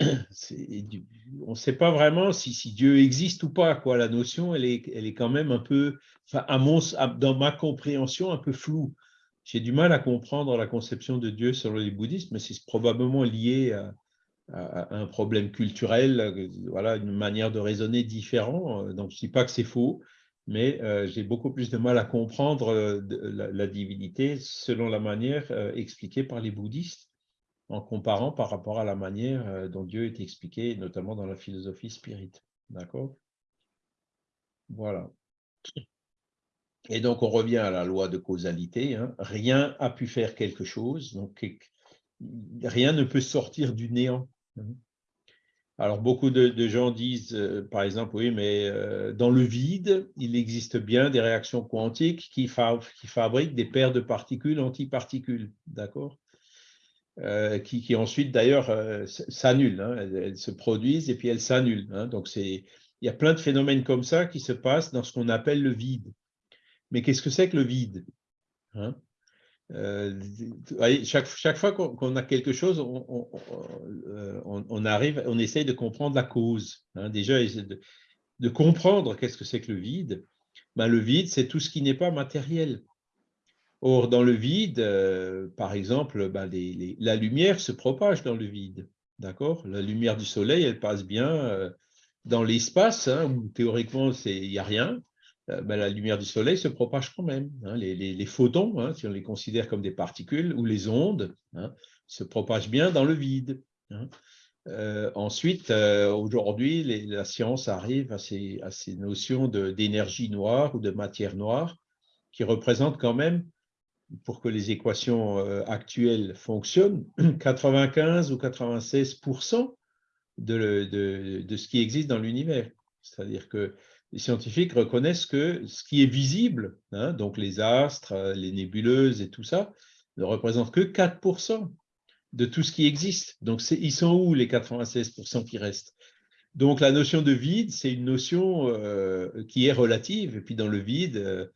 on ne sait pas vraiment si, Dieu existe ou pas. La notion, elle est, quand même un peu, dans ma compréhension, un peu floue. J'ai du mal à comprendre la conception de Dieu selon les bouddhistes, mais c'est probablement lié à, un problème culturel, voilà, une manière de raisonner différente. Donc, je ne dis pas que c'est faux, mais euh, j'ai beaucoup plus de mal à comprendre euh, la, divinité selon la manière euh, expliquée par les bouddhistes en comparant par rapport à la manière dont Dieu est expliqué, notamment dans la philosophie spirit. D'accord? Voilà. Et donc, on revient à la loi de causalité. Hein. Rien a pu faire quelque chose, donc rien ne peut sortir du néant. Alors, beaucoup de, gens disent, euh, par exemple, oui, mais euh, dans le vide, il existe bien des réactions quantiques qui, fabriquent des paires de particules antiparticules. D'accord? Euh, qui, ensuite d'ailleurs s'annulent. Hein. elles, se produisent et puis elles s'annulent. Hein. Donc il y a plein de phénomènes comme ça qui se passent dans ce qu'on appelle le vide. Mais qu'est-ce que c'est que le vide? Hein? Euh, chaque, fois qu'on a quelque chose, on, on, arrive, on essaye de comprendre la cause. Déjà, de, comprendre qu'est-ce que c'est que le vide. Ben, le vide, c'est tout ce qui n'est pas matériel. Or, dans le vide, euh, par exemple, ben, la lumière se propage dans le vide. D'accord? La lumière du soleil, elle passe bien euh, dans l'espace, hein, où théoriquement, il n'y a rien. Euh, ben, la lumière du soleil se propage quand même. Hein. les, photons, hein, si on les considère comme des particules, ou les ondes, se propagent bien dans le vide. ensuite, aujourd'hui, la science arrive à ces, notions d'énergie noire ou de matière noire qui représentent quand même pour que les équations euh, actuelles fonctionnent, 95 ou 96 de, de, ce qui existe dans l'univers. C'est-à-dire que les scientifiques reconnaissent que ce qui est visible, hein, donc les astres, les nébuleuses et tout ça, ne représente que 4% de tout ce qui existe. Donc, ils sont où les 96 qui restent? Donc, la notion de vide, c'est une notion euh, qui est relative. Et puis, dans le vide, euh,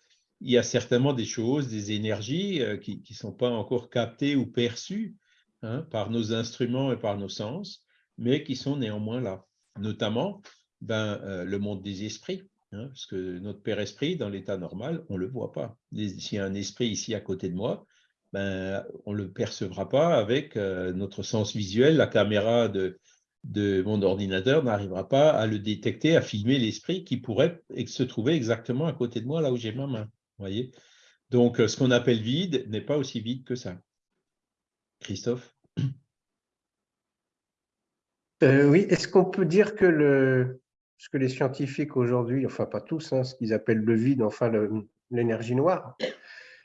il y a certainement des choses, des énergies euh, qui ne sont pas encore captées ou perçues hein, par nos instruments et par nos sens, mais qui sont néanmoins là. Notamment ben, euh, le monde des esprits, hein, parce que notre Père Esprit, dans l'état normal, on ne le voit pas. S'il y a un esprit ici à côté de moi, ben, on ne le percevra pas avec euh, notre sens visuel. La caméra de, mon ordinateur n'arrivera pas à le détecter, à filmer l'esprit qui pourrait se trouver exactement à côté de moi, là où j'ai ma main voyez Donc, euh, ce qu'on appelle vide n'est pas aussi vide que ça. Christophe? Oui, est-ce qu'on peut dire que le, ce que les scientifiques aujourd'hui, enfin pas tous, hein, ce qu'ils appellent le vide, enfin l'énergie noire,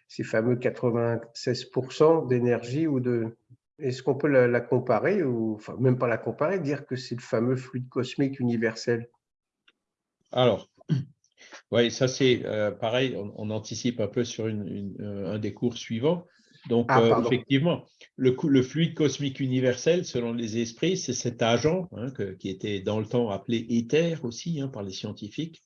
ces fameux 96% d'énergie ou de... Est-ce qu'on peut la, comparer, ou enfin même pas la comparer, dire que c'est le fameux fluide cosmique universel? Alors, oui, ça c'est euh, pareil, on, anticipe un peu sur euh, un des cours suivants. Donc, ah, euh, effectivement, le, fluide cosmique universel, selon les esprits, c'est cet agent hein, qui était dans le temps appelé éther aussi hein, par les scientifiques,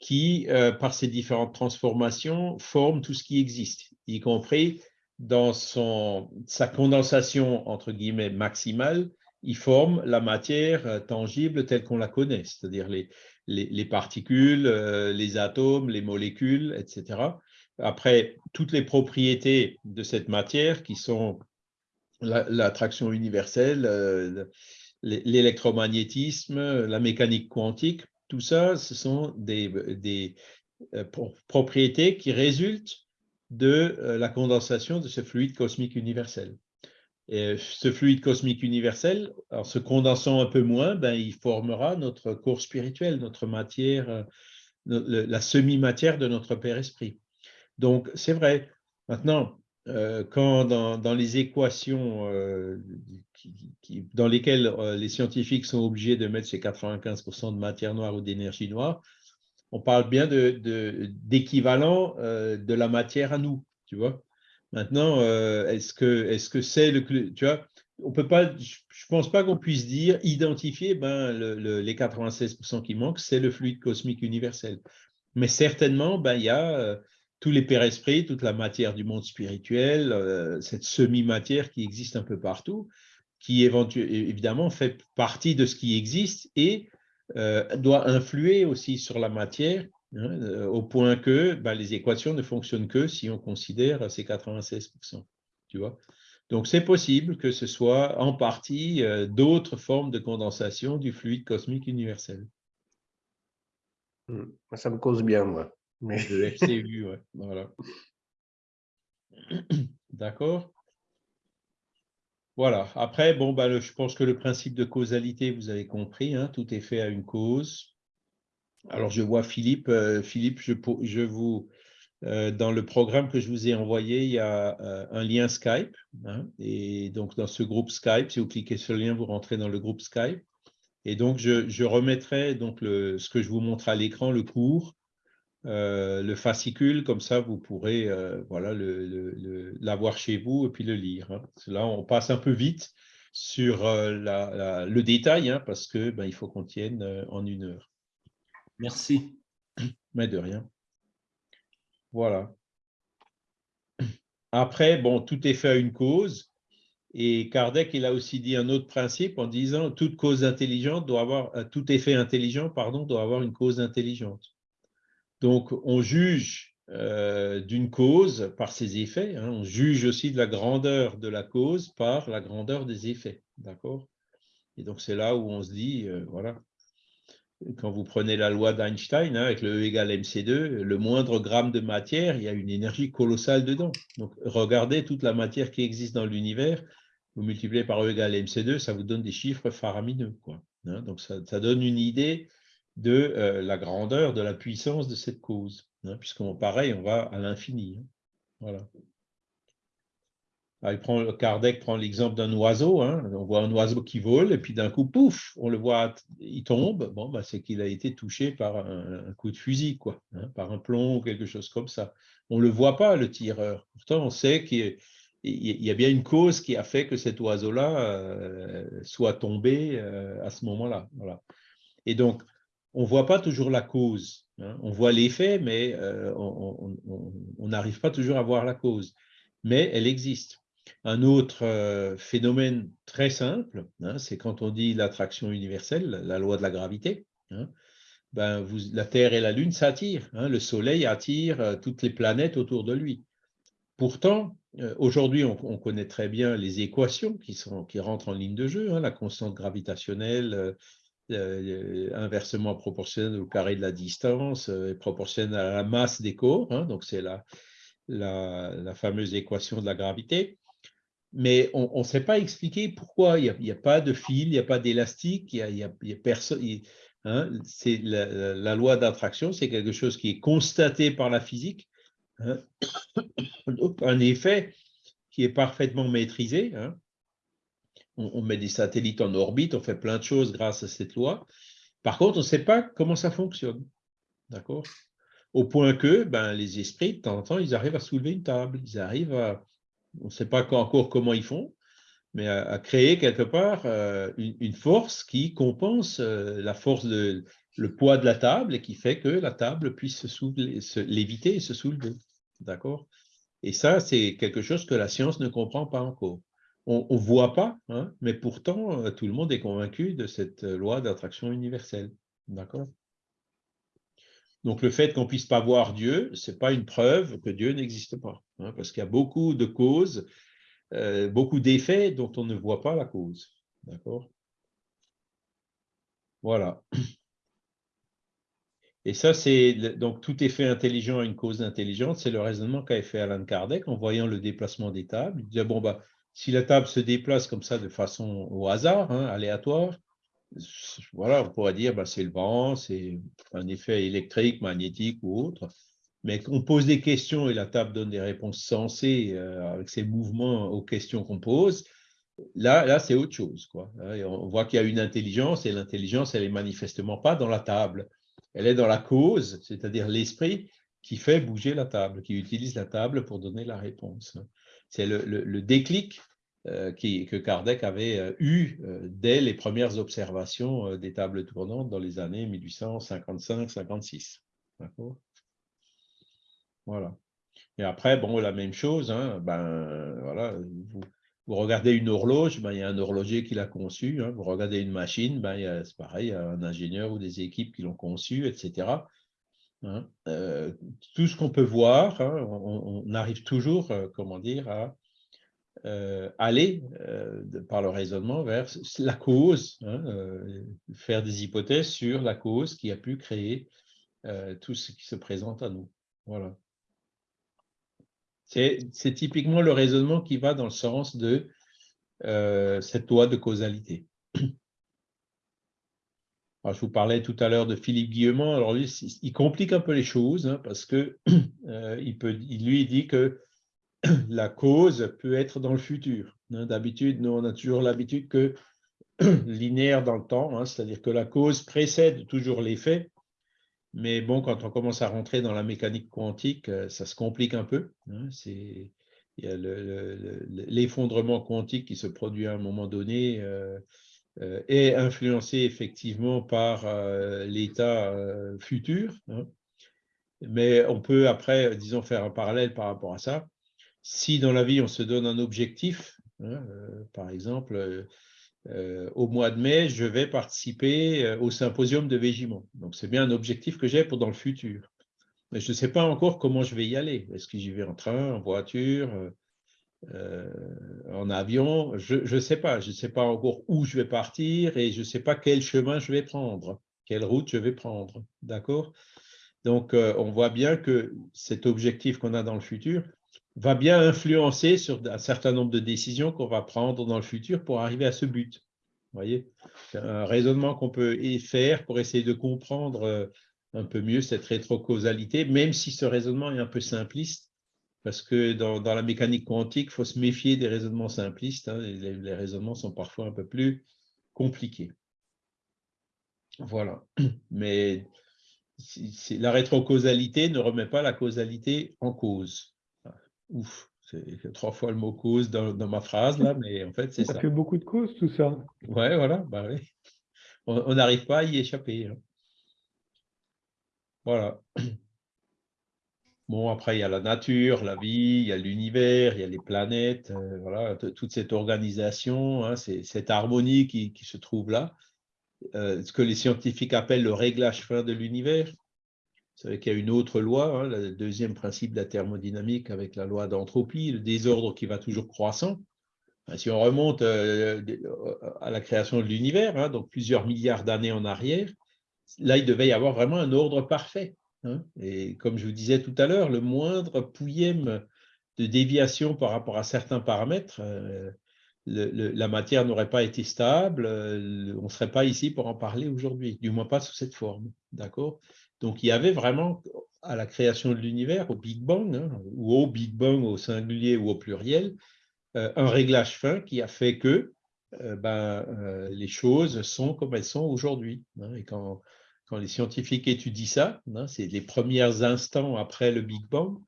qui, par ses différentes transformations, forme tout ce qui existe, y compris dans son, sa condensation, entre guillemets, maximale, il forme la matière euh, tangible telle qu'on la connaît, c'est-à-dire les, les, particules, euh, les atomes, les molécules, etc. Après, toutes les propriétés de cette matière qui sont l'attraction universelle, euh, l'électromagnétisme, la mécanique quantique, tout ça, ce sont des, des propriétés qui résultent de la condensation de ce fluide cosmique universel. Et ce fluide cosmique universel, en se condensant un peu moins, ben, il formera notre corps spirituel, notre matière, euh, la semi-matière de notre Père Esprit. Donc, c'est vrai. Maintenant, euh, quand dans, les équations euh, dans lesquelles les scientifiques sont obligés de mettre ces 95% de matière noire ou d'énergie noire, on parle bien d'équivalent de, la matière à nous, tu vois. Maintenant, euh, est-ce que est-ce c'est le tu vois on peut pas je pense pas qu'on puisse dire identifier ben les 96% qui manquent c'est le fluide cosmique universel. Mais certainement ben il y a euh, tous les pères esprits, toute la matière du monde spirituel, euh, cette semi-matière qui existe un peu partout, qui évidemment fait partie de ce qui existe et doit influer aussi sur la matière Hein, euh, au point que bah, les équations ne fonctionnent que si on considère ces 96%. Tu vois Donc, c'est possible que ce soit en partie euh, d'autres formes de condensation du fluide cosmique universel. Hmm. Ça me cause bien, moi. Le FCU. Voilà. D'accord Voilà. Après, bon, bah, je pense que le principe de causalité, vous avez compris, hein, tout est fait à une cause. Alors, je vois Philippe. Euh, Philippe, je, vous, euh, dans le programme que je vous ai envoyé, il y a euh, un lien Skype. Hein, et donc, dans ce groupe Skype, si vous cliquez sur le lien, vous rentrez dans le groupe Skype. Et donc, je, remettrai donc ce que je vous montre à l'écran, le cours, le fascicule, comme ça, vous pourrez voilà, l'avoir chez vous et puis le lire. Hein. Là, on passe un peu vite sur le détail, hein, parce que ben, il faut qu'on tienne en une heure. Merci. Mais de rien. Voilà. Après, bon, tout est fait à une cause. Et Kardec, il a aussi dit un autre principe en disant toute cause intelligente doit avoir, euh, tout effet intelligent, pardon, doit avoir une cause intelligente. Donc, on juge euh, d'une cause par ses effets. Hein. on juge aussi de la grandeur de la cause par la grandeur des effets. D'accord? Et donc, c'est là où on se dit, euh, voilà, quand vous prenez la loi d'Einstein, hein, avec le E égale mc2, le moindre gramme de matière, il y a une énergie colossale dedans. Donc, regardez toute la matière qui existe dans l'univers, vous multipliez par E égale mc2, ça vous donne des chiffres faramineux. Quoi, hein. Donc, ça, donne une idée de euh, la grandeur, de la puissance de cette cause, hein, puisqu'on pareil, on va à l'infini. Voilà. Ah, il prend, Kardec prend l'exemple d'un oiseau. Hein. On voit un oiseau qui vole et puis d'un coup, pouf, on le voit, il tombe. Bon, bah, c'est qu'il a été touché par un, coup de fusil, quoi, hein, par un plomb ou quelque chose comme ça. On ne le voit pas, le tireur. Pourtant, on sait qu'il y a bien une cause qui a fait que cet oiseau-là euh, soit tombé euh, à ce moment-là. Et donc, on ne voit pas toujours la cause. Hein. On voit l'effet, mais euh, on n'arrive pas toujours à voir la cause. Mais elle existe. Un autre euh, phénomène très simple, hein, c'est quand on dit l'attraction universelle, la loi de la gravité. Hein, ben la Terre et la Lune s'attirent. Le Soleil attire euh, toutes les planètes autour de lui. Pourtant, aujourd'hui, on, connaît très bien les équations qui, sont, qui rentrent en ligne de jeu, la constante gravitationnelle, inversement proportionnelle au carré de la distance, proportionnelle à la masse des corps. donc, c'est la, la, fameuse équation de la gravité mais on ne sait pas expliquer pourquoi. Il n'y a, pas de fil, il n'y a pas d'élastique, il a, personne. Hein, c'est la, loi d'attraction, c'est quelque chose qui est constaté par la physique. Hein. un effet qui est parfaitement maîtrisé. Hein. On, met des satellites en orbite, on fait plein de choses grâce à cette loi. Par contre, on ne sait pas comment ça fonctionne. D'accord? Au point que ben, les esprits, de temps en temps, ils arrivent à soulever une table, ils arrivent à, on ne sait pas encore comment ils font, mais à, créer quelque part euh, une, force qui compense euh, la force de le poids de la table et qui fait que la table puisse se, léviter et se soulever. D'accord? Et ça, c'est quelque chose que la science ne comprend pas encore. On ne voit pas, hein, mais pourtant, euh, tout le monde est convaincu de cette loi d'attraction universelle. D'accord? Donc, le fait qu'on ne puisse pas voir Dieu, ce n'est pas une preuve que Dieu n'existe pas, hein, parce qu'il y a beaucoup de causes, euh, beaucoup d'effets dont on ne voit pas la cause. D'accord? Voilà. Et ça, c'est donc tout effet intelligent a une cause intelligente. C'est le raisonnement qu'avait fait Alan Kardec en voyant le déplacement des tables. Il disait bon bah si la table se déplace comme ça de façon au hasard, hein, aléatoire, voilà, on pourrait dire bah, c'est le vent, c'est un effet électrique, magnétique ou autre. Mais qu'on pose des questions et la table donne des réponses sensées euh, avec ses mouvements aux questions qu'on pose, là, c'est autre chose. Quoi. On voit qu'il y a une intelligence et l'intelligence, elle est manifestement pas dans la table elle est dans la cause, c'est-à-dire l'esprit qui fait bouger la table, qui utilise la table pour donner la réponse. C'est le, déclic euh, que Kardec avait euh, eu euh, dès les premières observations des tables tournantes dans les années 1855-56. Voilà. Et après, bon, la même chose, hein, ben, voilà, vous, regardez une horloge, ben, il y a un horloger qui l'a conçu. Hein. Vous regardez une machine, ben, c'est pareil, il y a un ingénieur ou des équipes qui l'ont conçu, etc. Hein. Euh, tout ce qu'on peut voir, hein, on, arrive toujours, euh, comment dire, à euh, aller par le raisonnement vers la cause, faire des hypothèses sur la cause qui a pu créer tout ce qui se présente à nous. Voilà. C'est typiquement le raisonnement qui va dans le sens de cette loi de causalité. Je vous parlais tout à l'heure de Philippe Guillemont. Alors lui, il complique un peu les choses hein, parce que euh, il lui dit que la cause peut être dans le futur. Hein. D'habitude, nous on a toujours l'habitude que linéaire dans le temps, hein, c'est-à-dire que la cause précède toujours l'effet mais bon, quand on commence à rentrer dans la mécanique quantique, euh, ça se complique un peu. Hein. il y a l'effondrement quantique qui se produit à un moment donné euh, est influencé effectivement par l'état futur. Hein. Mais on peut après, disons, faire un parallèle par rapport à ça. Si dans la vie, on se donne un objectif, hein, par exemple, euh, au mois de mai, je vais participer euh, au symposium de Végimont. Donc, c'est bien un objectif que j'ai pour dans le futur. Mais je ne sais pas encore comment je vais y aller. Est-ce que j'y vais en train, en voiture, euh, en avion Je ne sais pas. Je ne sais pas encore où je vais partir et je ne sais pas quel chemin je vais prendre, quelle route je vais prendre. D'accord? Donc, on voit bien que cet objectif qu'on a dans le futur, va bien influencer sur un certain nombre de décisions qu'on va prendre dans le futur pour arriver à ce but. Voyez? Un raisonnement qu'on peut faire pour essayer de comprendre euh, un peu mieux cette rétrocausalité, même si ce raisonnement est un peu simpliste, parce que dans, la mécanique quantique, il faut se méfier des raisonnements simplistes. Hein, les, raisonnements sont parfois un peu plus compliqués. Voilà. Mais la rétrocausalité ne remet pas la causalité en cause. Ouf, c'est trois fois le mot cause dans, ma phrase, là, mais en fait, c'est ça. Ça fait beaucoup de causes, tout ça. Ouais, voilà, bah. On n'arrive pas à y échapper. Hein. Voilà. Bon, après, il y a la nature, la vie, il y a l'univers, il y a les planètes, euh, voilà, toute cette organisation, hein, cette harmonie qui, se trouve là, euh, ce que les scientifiques appellent le réglage fin de l'univers. Vous savez qu'il y a une autre loi, hein, le deuxième principe de la thermodynamique avec la loi d'entropie, le désordre qui va toujours croissant. Si on remonte euh, à la création de l'univers, hein, donc plusieurs milliards d'années en arrière, là, il devait y avoir vraiment un ordre parfait. Hein. Et comme je vous disais tout à l'heure, le moindre pouillème de déviation par rapport à certains paramètres, euh, la matière n'aurait pas été stable, euh, on ne serait pas ici pour en parler aujourd'hui, du moins pas sous cette forme. D'accord? Donc, il y avait vraiment, à la création de l'univers, au Big Bang, hein, ou au Big Bang au singulier ou au pluriel, euh, un réglage fin qui a fait que ben, les choses sont comme elles sont aujourd'hui. Hein. et quand, quand, les scientifiques étudient ça, hein, c'est les premiers instants après le Big Bang,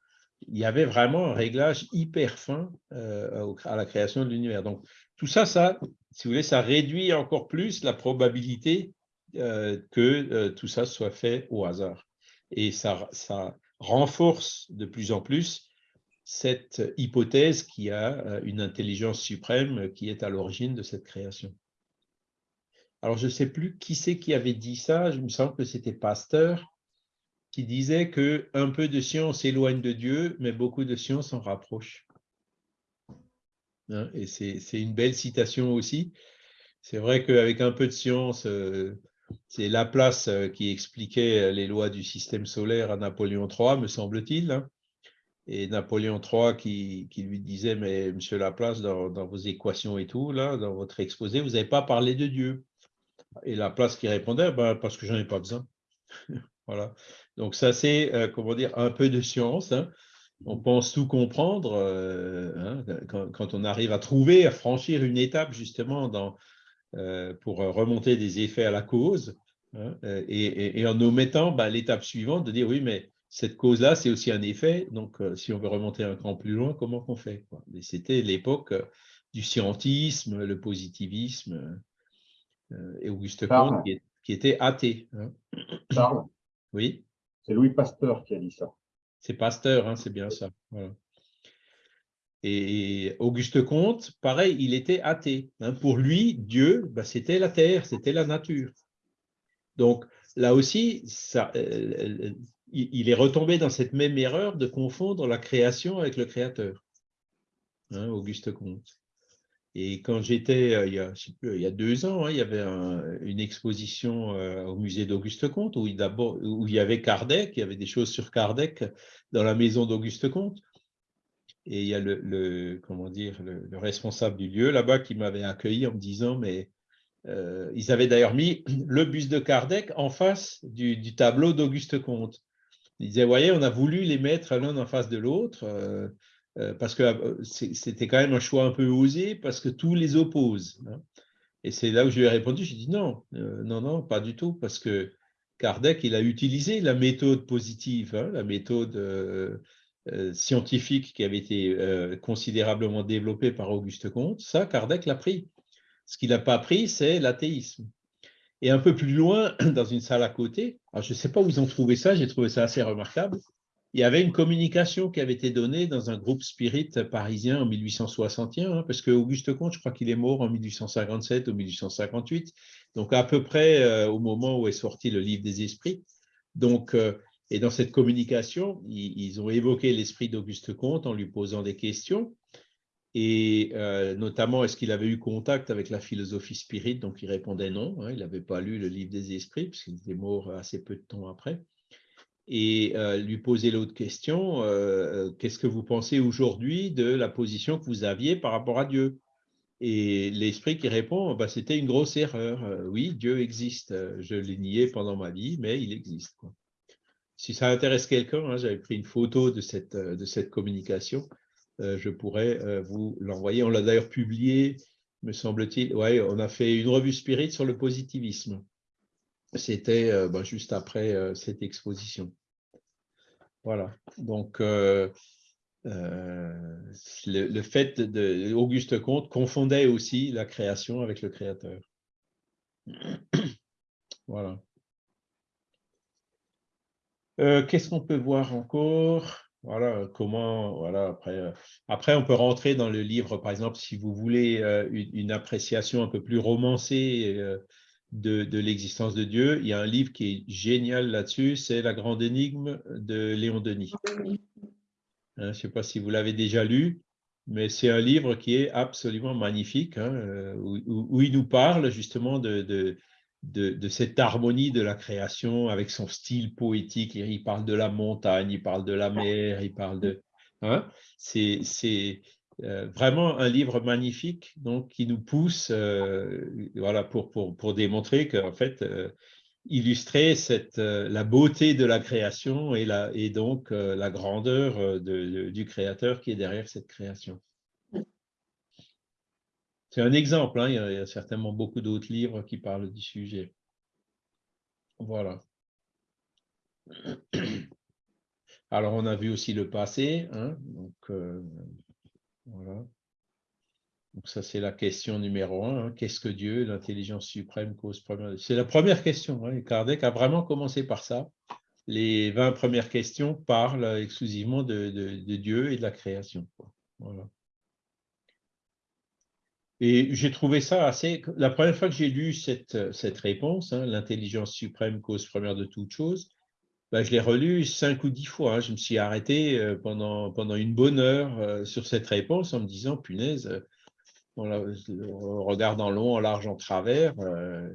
il y avait vraiment un réglage hyper fin à la création de l'univers. Donc, tout ça, ça, si vous voulez, ça réduit encore plus la probabilité euh, que euh, tout ça soit fait au hasard. Et ça, renforce de plus en plus cette hypothèse qui a une intelligence suprême qui est à l'origine de cette création. Alors, je ne sais plus qui c'est qui avait dit ça, il me semble que c'était Pasteur, qui disait que un peu de science éloigne de Dieu, mais beaucoup de science en rapproche. Hein, et c'est une belle citation aussi. C'est vrai qu'avec un peu de science, euh, c'est Laplace euh, qui expliquait les lois du système solaire à Napoléon III, me semble-t-il. Hein. Et Napoléon III qui, lui disait, mais Monsieur Laplace, dans, dans, vos équations et tout, là, dans votre exposé, vous n'avez pas parlé de Dieu. Et Laplace qui répondait, ben, parce que j'en ai pas besoin. voilà. Donc ça, c'est, euh, comment dire, un peu de science. Hein. On pense tout comprendre euh, hein, quand, on arrive à trouver, à franchir une étape justement euh, pour remonter des effets à la cause, hein, et, en omettant bah, l'étape suivante de dire oui, mais cette cause-là, c'est aussi un effet. Donc, si on veut remonter un cran plus loin, comment qu'on fait C'était l'époque du scientisme, le positivisme, et Auguste Comte qui, était athée. Charles Oui. C'est Louis Pasteur qui a dit ça. C'est Pasteur, hein, c'est bien ça. Et Auguste Comte, pareil, il était athée. Hein. Pour lui, Dieu, bah, c'était la terre, c'était la nature. Donc là aussi, ça, euh, euh, il est retombé dans cette même erreur de confondre la création avec le créateur. Hein, Auguste Comte. Et quand j'étais, euh, il, y a deux ans, hein, il y avait une exposition euh, au musée d'Auguste Comte où il, où il y avait Kardec, il y avait des choses sur Kardec dans la maison d'Auguste Comte. Et il y a le, comment dire, le, responsable du lieu là-bas qui m'avait accueilli en me disant, mais euh, ils avaient d'ailleurs mis le buste de Kardec en face du, du tableau d'Auguste Comte. Ils disaient, voyez, on a voulu les mettre l'un en face de l'autre. Euh, parce que euh, c'était quand même un choix un peu osé, parce que tous les opposent. Hein. Et c'est là où je lui ai répondu, j'ai dit non, euh, non, non, pas du tout, parce que Kardec, il a utilisé la méthode positive, hein, la méthode scientifique qui avait été considérablement développée par Auguste Comte. Ça, Kardec l'a pris. Ce qu'il n'a pas pris, c'est l'athéisme. Et un peu plus loin, dans une salle à côté, je ne sais pas où ils ont trouvé ça, j'ai trouvé ça assez remarquable, il y avait une communication qui avait été donnée dans un groupe spirit parisien en 1861, hein, parce que Auguste Comte, je crois qu'il est mort en 1857 ou 1858, donc à peu près euh, au moment où est sorti le livre des esprits. Donc, euh, et dans cette communication, ils, ont évoqué l'esprit d'Auguste Comte en lui posant des questions, et euh, notamment, est-ce qu'il avait eu contact avec la philosophie spirit? Donc, il répondait non, hein, il n'avait pas lu le livre des esprits, puisqu'il était mort assez peu de temps après et euh, lui poser l'autre question, euh, euh, qu'est-ce que vous pensez aujourd'hui de la position que vous aviez par rapport à Dieu? Et l'esprit qui répond, bah, c'était une grosse erreur. oui, Dieu existe. Je l'ai nié pendant ma vie, mais il existe. Si ça intéresse quelqu'un, hein, j'avais pris une photo de cette, de cette communication, je pourrais vous l'envoyer. On l'a d'ailleurs publié, me semble-t-il. On a fait une revue spirit sur le positivisme. C'était bah, juste après cette exposition. Voilà. Donc, euh, euh, le, fait de Auguste Comte confondait aussi la création avec le créateur. voilà. Euh, qu'est-ce qu'on peut voir encore? Voilà, comment, voilà, après, après, on peut rentrer dans le livre, par exemple, si vous voulez une, appréciation un peu plus romancée de, l'existence de Dieu. Il y a un livre qui est génial là-dessus, c'est La grande énigme de Léon Denis. Hein, je ne sais pas si vous l'avez déjà lu, mais c'est un livre qui est absolument magnifique, hein, euh, où, il nous parle justement de, de, de, cette harmonie de la création avec son style poétique. Il parle de la montagne, il parle de la mer, il parle de... Hein, c'est euh, vraiment un livre magnifique donc, qui nous pousse euh, voilà, pour, pour, pour démontrer qu'en fait, euh, illustrer cette, la beauté de la création et, la, et donc la grandeur du créateur qui est derrière cette création. C'est un exemple, hein, il, y a, certainement beaucoup d'autres livres qui parlent du sujet. Voilà. Alors, on a vu aussi le passé, hein, donc voilà. Donc ça, c'est la question numéro un. Hein. Qu'est-ce que Dieu, l'intelligence suprême, cause première C'est la première question. Hein. Kardec a vraiment commencé par ça. les 20 premières questions parlent exclusivement de, Dieu et de la création. Et j'ai trouvé ça assez... La première fois que j'ai lu cette, cette réponse, hein, l'intelligence suprême, cause première de toute chose, ben, je l'ai relu cinq ou dix fois. Hein. Je me suis arrêté euh, pendant, pendant une bonne heure euh, sur cette réponse en me disant, punaise, euh, en regardant long, en large, en travers,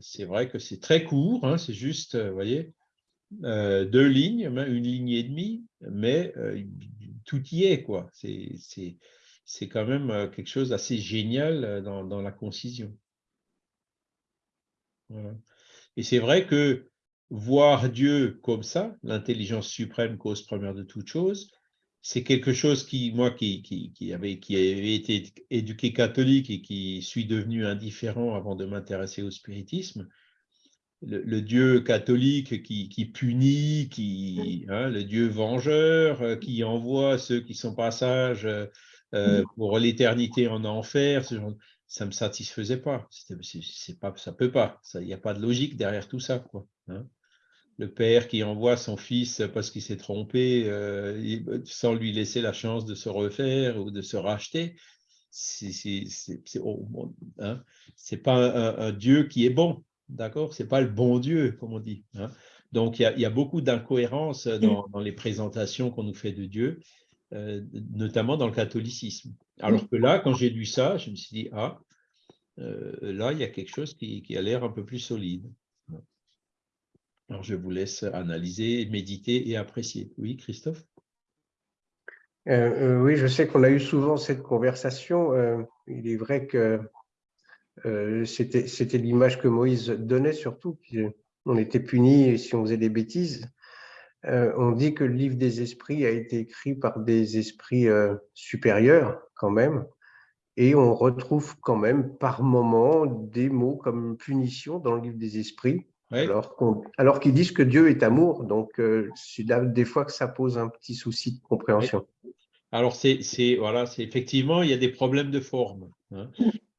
c'est vrai que c'est très court, hein, c'est juste, vous voyez, deux lignes, une ligne et demie, mais tout y est, quoi. C'est quand même quelque chose d'assez génial euh, dans, la concision. Et c'est vrai que voir Dieu comme ça, l'intelligence suprême, cause première de toute chose, c'est quelque chose qui, moi qui, qui, avait, qui avait été éduqué catholique et qui suis devenu indifférent avant de m'intéresser au spiritisme, le, Dieu catholique qui, punit, qui, hein, le Dieu vengeur, euh, qui envoie ceux qui sont pas sages euh, mm. pour l'éternité en enfer, ça ne me satisfaisait pas. C'est pas. Ça peut pas. Il n'y a pas de logique derrière tout ça. Quoi, hein. Le père qui envoie son fils parce qu'il s'est trompé euh, sans lui laisser la chance de se refaire ou de se racheter, c'est hein, pas un, Dieu qui est bon. D'accord? C'est pas le bon Dieu, comme on dit. Hein. Donc, il y, a beaucoup d'incohérences dans, dans, les présentations qu'on nous fait de Dieu. Euh, notamment dans le catholicisme. Alors que là, quand j'ai lu ça, je me suis dit, ah, euh, là, il y a quelque chose qui, a l'air un peu plus solide. Alors, je vous laisse analyser, méditer et apprécier. Oui, Christophe? Euh, Oui, je sais qu'on a eu souvent cette conversation. il est vrai que c'était l'image que Moïse donnait surtout. On était puni si on faisait des bêtises. Euh, on dit que le livre des esprits a été écrit par des esprits euh, supérieurs quand même, et on retrouve quand même par moments des mots comme punition dans le livre des esprits, alors, qu'ils disent que Dieu est amour. Donc, euh, c'est des fois que ça pose un petit souci de compréhension. Alors, c'est voilà, c'est effectivement, il y a des problèmes de forme. Hein.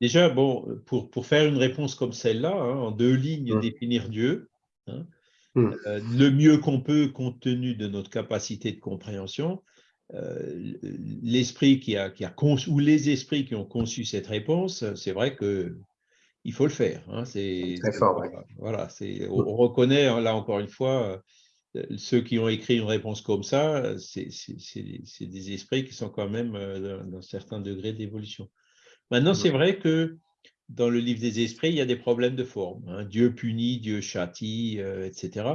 Déjà, bon, pour, pour faire une réponse comme celle-là, hein, en deux lignes, mmh. définir Dieu, hein, Hmm. Euh, le mieux qu'on peut compte tenu de notre capacité de compréhension. Euh, l'esprit qui a, qui a conçu, ou les esprits qui ont conçu cette réponse, c'est vrai que il faut le faire. Hein, c'est très fort. Voilà, c'est, on, reconnaît hein, là encore une fois euh, ceux qui ont écrit une réponse comme ça, c'est des esprits qui sont quand même d'un certain degré d'évolution. Maintenant, c'est vrai que dans le livre des esprits, il y a des problèmes de forme. Hein. Dieu punit, Dieu châtie, euh, etc.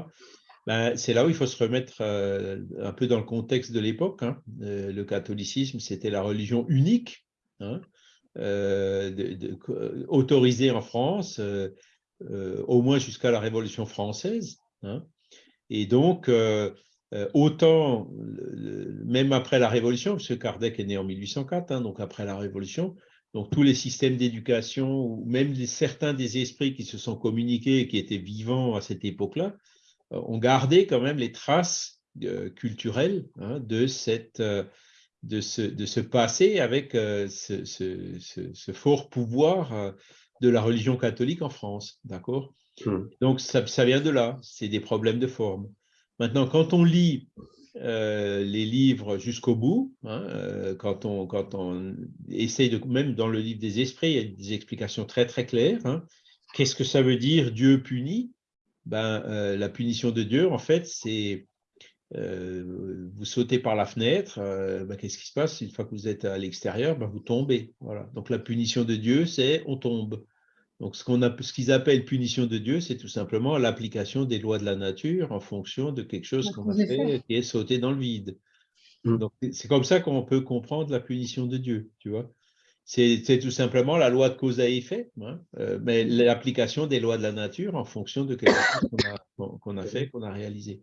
Ben, c'est là où il faut se remettre euh, un peu dans le contexte de l'époque. Hein. Euh, le catholicisme, c'était la religion unique, hein, autorisée en France, au moins jusqu'à la Révolution française. Et donc, autant, même après la Révolution, parce que Kardec est né en 1804, donc après la Révolution, donc tous les systèmes d'éducation, ou même certains des esprits qui se sont communiqués et qui étaient vivants à cette époque-là, euh, ont gardé quand même les traces euh, culturelles hein, de, cette, euh, de, ce, de ce passé avec ce, ce, fort pouvoir de la religion catholique en France. D'accord? Mmh. Donc ça, ça vient de là, c'est des problèmes de forme. Maintenant, quand on lit euh, les livres jusqu'au bout. Hein, euh, quand, on, quand on essaye de, même dans le livre des esprits, il y a des explications très très claires. Hein. Qu'est-ce que ça veut dire Dieu punit? Ben, euh, La punition de Dieu, en fait, c'est vous sautez par la fenêtre, ben, qu'est-ce qui se passe? Une fois que vous êtes à l'extérieur, ben, vous tombez. Voilà. Donc la punition de Dieu, c'est on tombe. Donc, ce qu'on ce qu'ils appellent punition de Dieu, c'est tout simplement l'application des lois de la nature en fonction de quelque chose qu'on a fait qui est sauté dans le vide. Mm. Donc, c'est comme ça qu'on peut comprendre la punition de Dieu, tu vois. C'est tout simplement la loi de cause à effet, hein, euh, mais l'application des lois de la nature en fonction de quelque chose qu'on a, a, fait, qu'on a réalisé.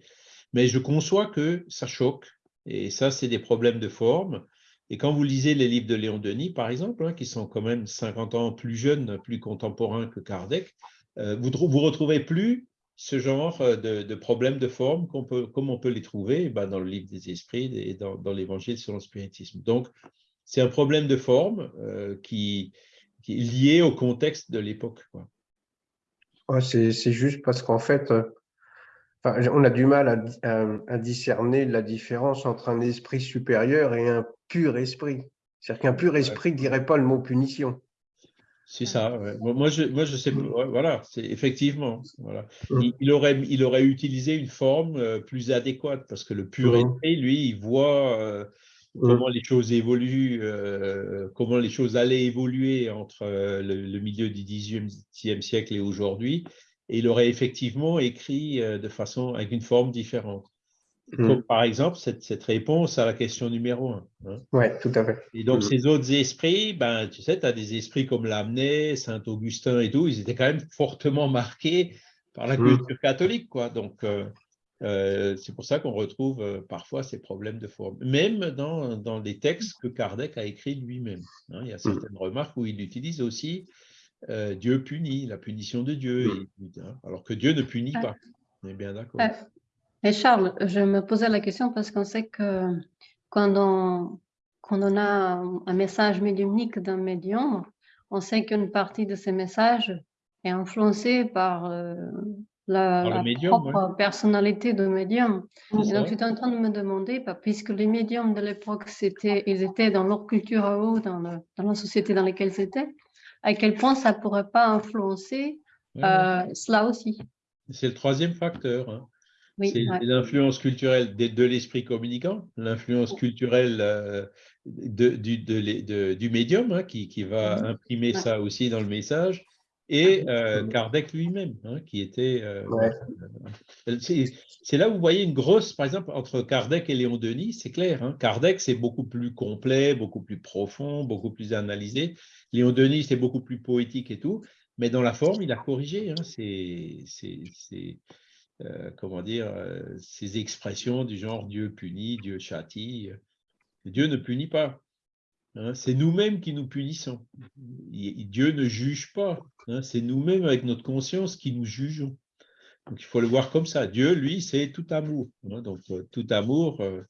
Mais je conçois que ça choque, et ça, c'est des problèmes de forme. Et quand vous lisez les livres de Léon Denis, par exemple, hein, qui sont quand même 50 ans plus jeunes, plus contemporains que Kardec, euh, vous ne retrouvez plus ce genre euh, de, problèmes de forme peut, comme on peut les trouver eh ben, dans le livre des esprits et dans, l'évangile sur le spiritisme. Donc, c'est un problème de forme euh, qui, est lié au contexte de l'époque. c'est juste parce qu'en fait, enfin, on a du mal à, à- à discerner la différence entre un esprit supérieur et un pur esprit. C'est-à-dire qu'un pur esprit ne dirait pas le mot punition. C'est ça. ouais. Moi, je, moi, je sais. Voilà, c'est effectivement. Voilà. Mm. Il, il aurait, il aurait utilisé une forme euh, plus adéquate parce que le pur Mm. esprit, lui, il voit euh, Mm. comment les choses évoluent, euh, comment les choses allaient évoluer entre euh, le, le milieu du XVIIIe siècle et aujourd'hui. Et il aurait effectivement écrit euh, de façon avec une forme différente. Mm. Comme par exemple cette, cette réponse à la question numéro un. hein. Oui, tout à fait. Et donc, Mhm. ces autres esprits, ben, tu sais, tu as des esprits comme Lamennais, Saint-Augustin et tout, ils étaient quand même fortement marqués par la Mhm. culture catholique, quoi. Donc, euh, euh, c'est pour ça qu'on retrouve euh, parfois ces problèmes de forme, même dans, dans les textes que Kardec a écrits lui-même. hein. il y a certaines remarques où il utilise aussi euh, Dieu punit, la punition de Dieu, et- hein, alors que Dieu ne punit pas. On est bien d'accord. Euh, Et Charles, je me posais la question parce qu'on sait que quand on, quand on a un message médiumnique d'un médium, on sait qu'une partie de ces messages est influencée par euh, la, Par le la médium, propre personnalité du médium. Et donc, j'étais en train de me demander, bah, puisque les médiums de l'époque, ils étaient dans leur culture à eux, dans, le- dans la société dans laquelle ils étaient, à quel point ça ne pourrait pas influencer Ouais, ouais. euh, cela aussi. C'est le troisième facteur. hein. Oui, C'est ouais. l'influence culturelle de, de l'esprit communicant, l'influence culturelle euh, de- du, de l'é- de- du médium hein, qui, qui va Mhm. imprimer Ouais. ça aussi dans le message, et euh, Kardec lui-même, hein, qui était. euh, Ouais. c'est là où vous voyez une grosse, par exemple, entre Kardec et Léon Denis, c'est clair. hein. Kardec, c'est beaucoup plus complet, beaucoup plus profond, beaucoup plus analysé. Léon Denis, c'est beaucoup plus poétique et tout, mais dans la forme, il a corrigé. hein. C'est. euh, comment dire, euh, ces expressions du genre Dieu punit, Dieu châtie. Dieu ne punit pas. hein, c'est nous-mêmes qui nous punissons. Dieu ne juge pas. hein, c'est nous-mêmes avec notre conscience qui nous jugeons. Donc il faut le voir comme ça. Dieu, lui, c'est tout amour. hein, donc euh, tout amour, euh,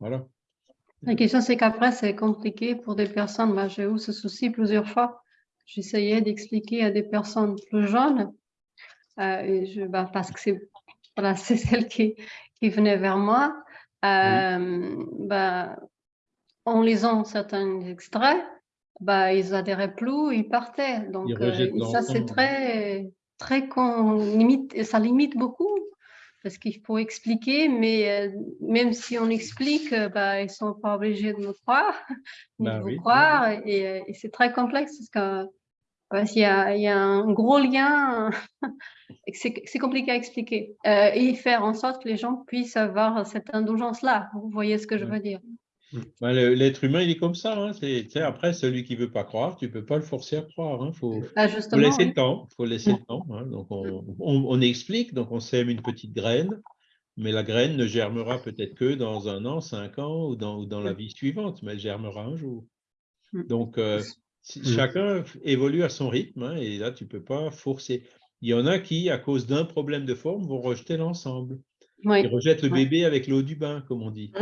voilà. La question, c'est qu'après, c'est compliqué pour des personnes. Moi, j'ai eu ce souci plusieurs fois. J'essayais d'expliquer à des personnes plus jeunes, euh, et je, bah, parce que c'est voilà, celle qui, qui venait vers moi. Euh, bah, en lisant certains extraits, bah, ils adhéraient plus, ils partaient. Donc, Ils euh, ça, c'est très, très con- limite, ça limite beaucoup parce qu'il faut expliquer, mais euh, même si on explique, euh, bah, ils ne sont pas obligés de me croire, Bah de oui. croire, et, euh, et c'est très complexe parce qu'il y a, il y a un gros lien, c'est compliqué à expliquer, Euh, et faire en sorte que les gens puissent avoir cette indulgence-là. Vous voyez ce que je veux dire Ben, le- L'être humain, il est comme ça. hein, c'est- après, celui qui veut pas croire, tu peux pas le forcer à croire. Il faut, Ah, faut laisser oui. le temps. faut laisser le temps. hein. Donc, on, on- on explique, donc on sème une petite graine, mais la graine ne germera peut-être que dans un an, cinq ans ou dans, ou dans la vie suivante, mais elle germera un jour. Mm. Donc, euh, si- Mm. chacun évolue à son rythme, hein, et là, tu peux pas forcer. Il y en a qui, à cause d'un problème de forme, vont rejeter l'ensemble. Oui. Ils rejettent le Ouais. bébé avec l'eau du bain, comme on dit.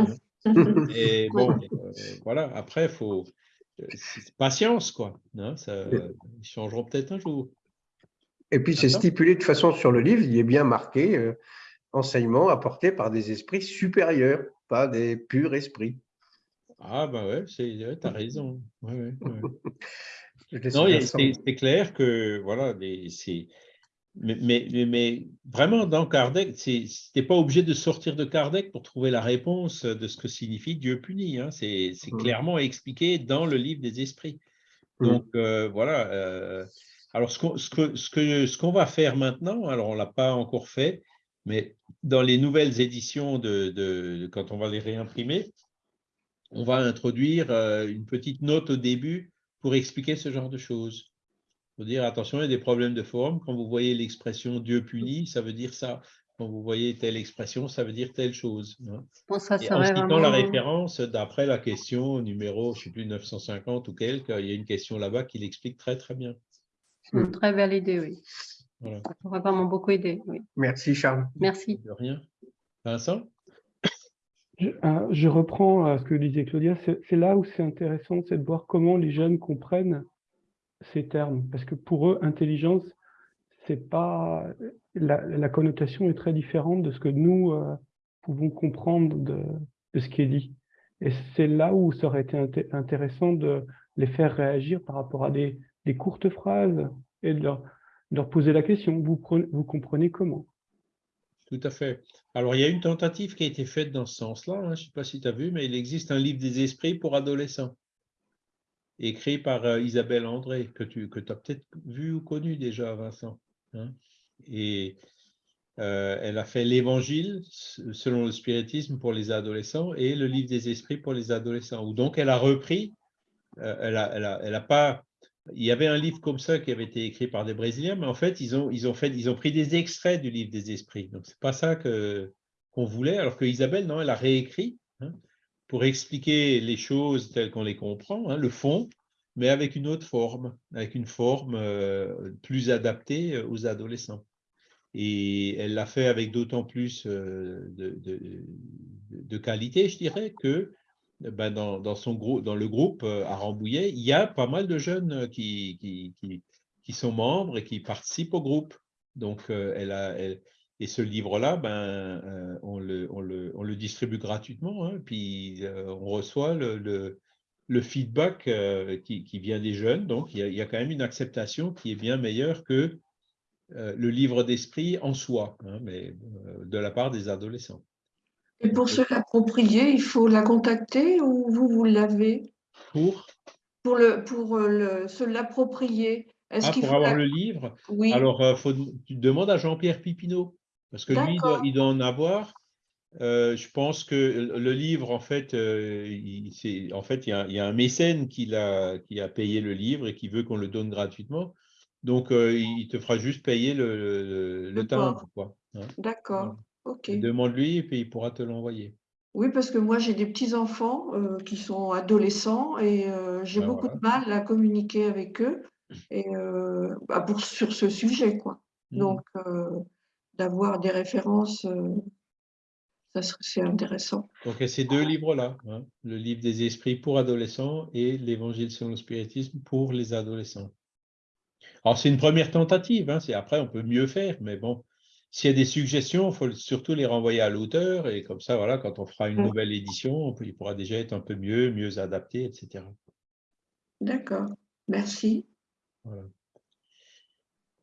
Et bon, euh, voilà, après, il faut. euh, c'est patience, quoi. hein, ça, ils changeront peut-être un jour. Et puis, c'est stipulé de façon sur le livre, il est bien marqué euh, enseignement apporté par des esprits supérieurs, pas des purs esprits. Ah, bah ouais, tu as raison. Ouais, ouais, ouais. Non, c'est clair que, voilà, c'est. Mais, mais, mais- mais vraiment, dans Kardec, tu n'es pas obligé de sortir de Kardec pour trouver la réponse de ce que signifie Dieu puni. hein. C'est Mhm. clairement expliqué dans le livre des esprits. Mhm. Donc, euh, voilà. euh, alors, ce qu'on ce que, ce que, ce qu'on va faire maintenant, alors on ne l'a pas encore fait, mais dans les nouvelles éditions, de, de- de- quand on va les réimprimer, on va introduire euh, une petite note au début pour expliquer ce genre de choses. Dire, attention, il y a des problèmes de forme. Quand vous voyez l'expression Dieu punit, ça veut dire ça. Quand vous voyez telle expression, ça veut dire telle chose. hein. Bon, ça Et en citant la référence, d'après la question numéro, je ne sais plus, 950 ou quelque, il y a une question là-bas qui l'explique très très bien. c'est une très belle idée, oui. Voilà, Ça pourrait vraiment beaucoup aider, oui. Merci, Charles. Merci. de rien. Vincent? Je, euh, je reprends euh, ce que disait Claudia. C'est c'est là où c'est intéressant, c'est de voir comment les jeunes comprennent ces termes. Parce que pour eux, intelligence, c'est pas la, connotation est très différente de ce que nous euh, pouvons comprendre de, ce qui est dit. Et c'est là où ça aurait été intéressant de les faire réagir par rapport à des, courtes phrases et de leur, de leur, poser la question. Vous, vous comprenez comment? Tout à fait. Alors, il y a une tentative qui a été faite dans ce sens-là. Hein, je ne sais pas si tu as vu, mais il existe un livre des esprits pour adolescents écrit par euh, Isabelle André, que tu que as peut-être vu ou connu déjà, Vincent. Hein. Et euh, elle a fait l'Évangile selon le spiritisme pour les adolescents et le livre des esprits pour les adolescents. Où donc elle a repris, euh, elle, a, elle, a, elle a pas. Il y avait un livre comme ça qui avait été écrit par des Brésiliens, mais en fait ils ont ils ont fait ils ont pris des extraits du livre des esprits. Donc c'est pas ça qu'on voulait. Alors que Isabelle non, elle a réécrit. Hein, pour expliquer les choses telles qu'on les comprend, hein, le fond, mais avec une autre forme, avec une forme euh, plus adaptée euh, aux adolescents. Et elle l'a fait avec d'autant plus euh, de, qualité, je dirais, que ben, dans, son groupe, dans le groupe à Rambouillet, il y a pas mal de jeunes qui, sont membres et qui participent au groupe. Donc, elle a, et ce livre-là, ben, on, le, on, le, on, le, distribue gratuitement, hein, puis on reçoit le, le feedback euh, qui, vient des jeunes. Donc, il y, a, quand même une acceptation qui est bien meilleure que euh, le livre d'esprit en soi, hein, mais euh, de la part des adolescents. Et pour se l'approprier, il faut la contacter ou vous, vous l'avez? Pour? Pour, le, pour le, se l'approprier. Ah, pour avoir le livre? Oui. Alors, faut, tu demandes à Jean-Pierre Pipineau, parce que lui, il doit en avoir. Euh, je pense que le livre, en fait, euh, il, en fait, il y, a, un mécène qui a, qui a payé le livre et qui veut qu'on le donne gratuitement. Donc, euh, il te fera juste payer le, le, timbre. Hein. D'accord, ok. Demande-lui et puis il pourra te l'envoyer. Oui, parce que moi, j'ai des petits-enfants qui sont adolescents et j'ai ben beaucoup de mal à communiquer avec eux et, bah, pour, sur ce sujet. quoi. Mmh. Donc, d'avoir des références c'est intéressant. Donc, il y a ces deux livres-là, hein, le livre des esprits pour adolescents et l'Évangile selon le spiritisme pour les adolescents. Alors, c'est une première tentative, hein, après, on peut mieux faire, mais bon, s'il y a des suggestions, il faut surtout les renvoyer à l'auteur, et comme ça, voilà, quand on fera une nouvelle édition, il pourra déjà être un peu mieux, mieux adapté, etc. D'accord, merci.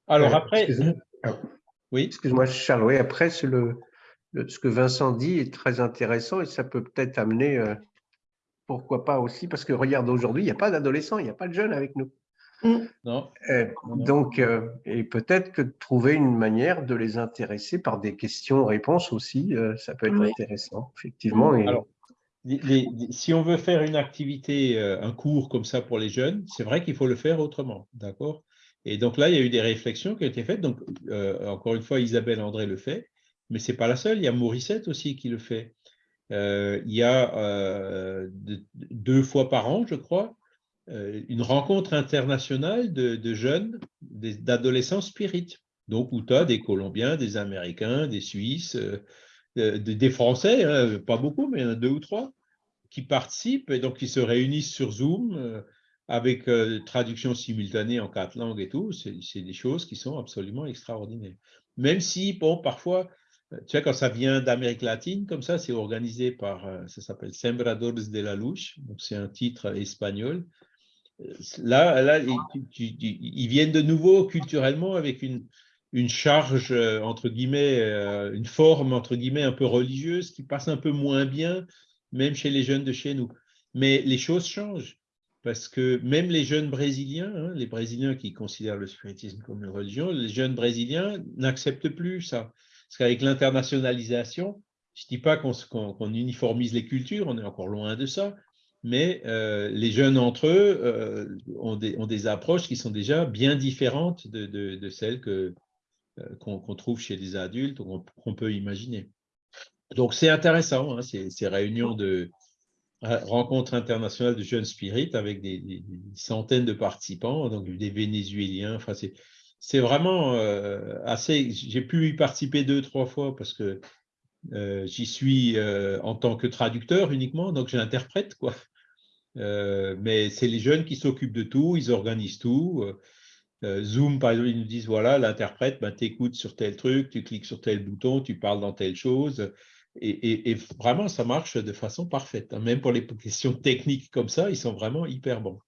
Alors, euh, après... oui. Excuse-moi, Charles, oui, après, c'est le ce que Vincent dit est très intéressant et ça peut peut-être amener, euh, pourquoi pas aussi, parce que regarde, aujourd'hui, il n'y a pas d'adolescents, il n'y a pas de jeunes avec nous. Mm. Non. Euh, donc, euh, et peut-être que de trouver une manière de les intéresser par des questions-réponses aussi, ça peut être intéressant, effectivement. Alors, si on veut faire une activité, un cours comme ça pour les jeunes, c'est vrai qu'il faut le faire autrement, d'accord? Et donc là, il y a eu des réflexions qui ont été faites. Donc, encore une fois, Isabelle André le fait mais ce n'est pas la seule. Il y a Morissette aussi qui le fait. Euh, il y a euh, deux fois par an, je crois, euh, une rencontre internationale de, jeunes, d'adolescents spirites. Donc, où tu as des Colombiens, des Américains, des Suisses, des Français, hein, pas beaucoup, mais il y en a deux ou trois, qui participent et donc qui se réunissent sur Zoom avec traduction simultanée en quatre langues et tout. C'est des choses qui sont absolument extraordinaires. Même si, bon, parfois, tu vois, quand ça vient d'Amérique latine, comme ça, c'est organisé par, euh, ça s'appelle Sembradores de la Luche, donc c'est un titre espagnol. Euh, là, là ils, viennent de nouveau culturellement avec une, une charge, euh, entre guillemets, une forme, entre guillemets, un peu religieuse qui passe un peu moins bien, même chez les jeunes de chez nous. Mais les choses changent parce que même les jeunes brésiliens, hein, les brésiliens qui considèrent le spiritisme comme une religion, les jeunes brésiliens n'acceptent plus ça. Parce qu'avec l'internationalisation, je ne dis pas qu'on uniformise les cultures, on est encore loin de ça, mais euh, les jeunes entre eux euh, ont, des, approches qui sont déjà bien différentes de, celles euh, qu'on trouve chez les adultes ou qu'on peut imaginer. Donc c'est intéressant, hein, ces, réunions de rencontres internationales de jeunes spirites avec des, centaines de participants, donc des Vénézuéliens, enfin c'est vraiment euh, assez. J'ai pu y participer deux, trois fois parce que euh, j'y suis euh, en tant que traducteur uniquement, donc j'interprète quoi. mais c'est les jeunes qui s'occupent de tout, ils organisent tout. Zoom, par exemple, ils nous disent, voilà, l'interprète, ben, tu écoutes sur tel truc, tu cliques sur tel bouton, tu parles dans telle chose. Et, vraiment, ça marche de façon parfaite. Hein. Même pour les questions techniques comme ça, ils sont vraiment hyper bons.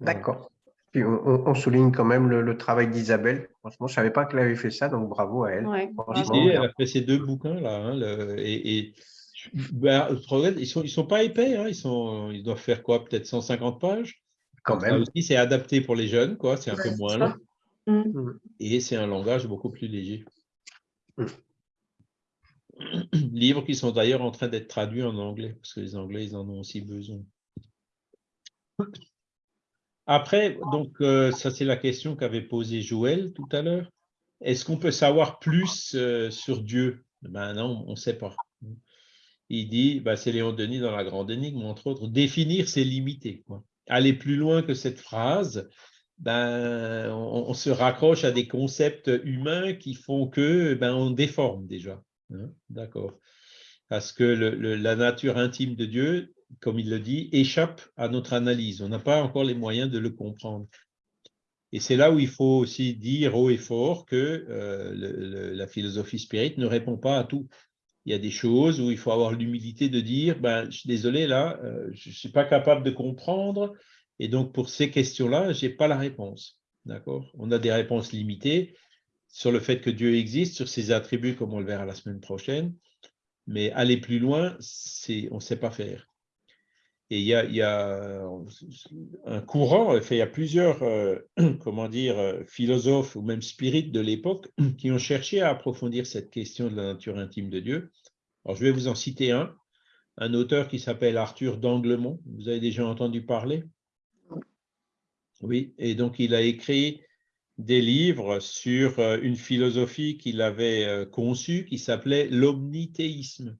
D'accord. Puis on, souligne quand même le, travail d'Isabelle. Franchement, je ne savais pas qu'elle avait fait ça, donc bravo à elle. elle a fait ces deux bouquins-là. Hein, et, ben, ils ne sont, ils sont pas épais. Hein, ils, sont, ils doivent faire quoi Peut-être 150 pages? Quand même. aussi, c'est adapté pour les jeunes, quoi. C'est un peu moins long. Mm. Et c'est un langage beaucoup plus léger. Mm. Livres qui sont d'ailleurs en train d'être traduits en anglais, parce que les Anglais, ils en ont aussi besoin. Après, donc, euh, ça c'est la question qu'avait posée Joël tout à l'heure. Est-ce qu'on peut savoir plus euh, sur Dieu? Ben non, on ne sait pas. Il dit, ben, c'est Léon Denis dans La Grande Énigme, entre autres, définir c'est limiter. Aller plus loin que cette phrase, ben, on, se raccroche à des concepts humains qui font que ben, on déforme déjà. Hein, d'accord. Parce que la nature intime de Dieu, comme il le dit, échappe à notre analyse. On n'a pas encore les moyens de le comprendre. Et c'est là où il faut aussi dire haut et fort que euh, la philosophie spirite ne répond pas à tout. Il y a des choses où il faut avoir l'humilité de dire, ben, je suis désolé, là, euh, je ne suis pas capable de comprendre, et donc pour ces questions-là, je n'ai pas la réponse. D'accord? On a des réponses limitées, sur le fait que Dieu existe, sur ses attributs, comme on le verra la semaine prochaine. Mais aller plus loin, on ne sait pas faire. Et il y a, un courant, il y a plusieurs euh, comment dire, philosophes ou même spirites de l'époque qui ont cherché à approfondir cette question de la nature intime de Dieu. Alors, je vais vous en citer un, un auteur qui s'appelle Arthur d'Anglemont. Vous avez déjà entendu parler? Oui, et donc il a écrit des livres sur euh, une philosophie qu'il avait euh, conçue qui s'appelait l'omnithéisme.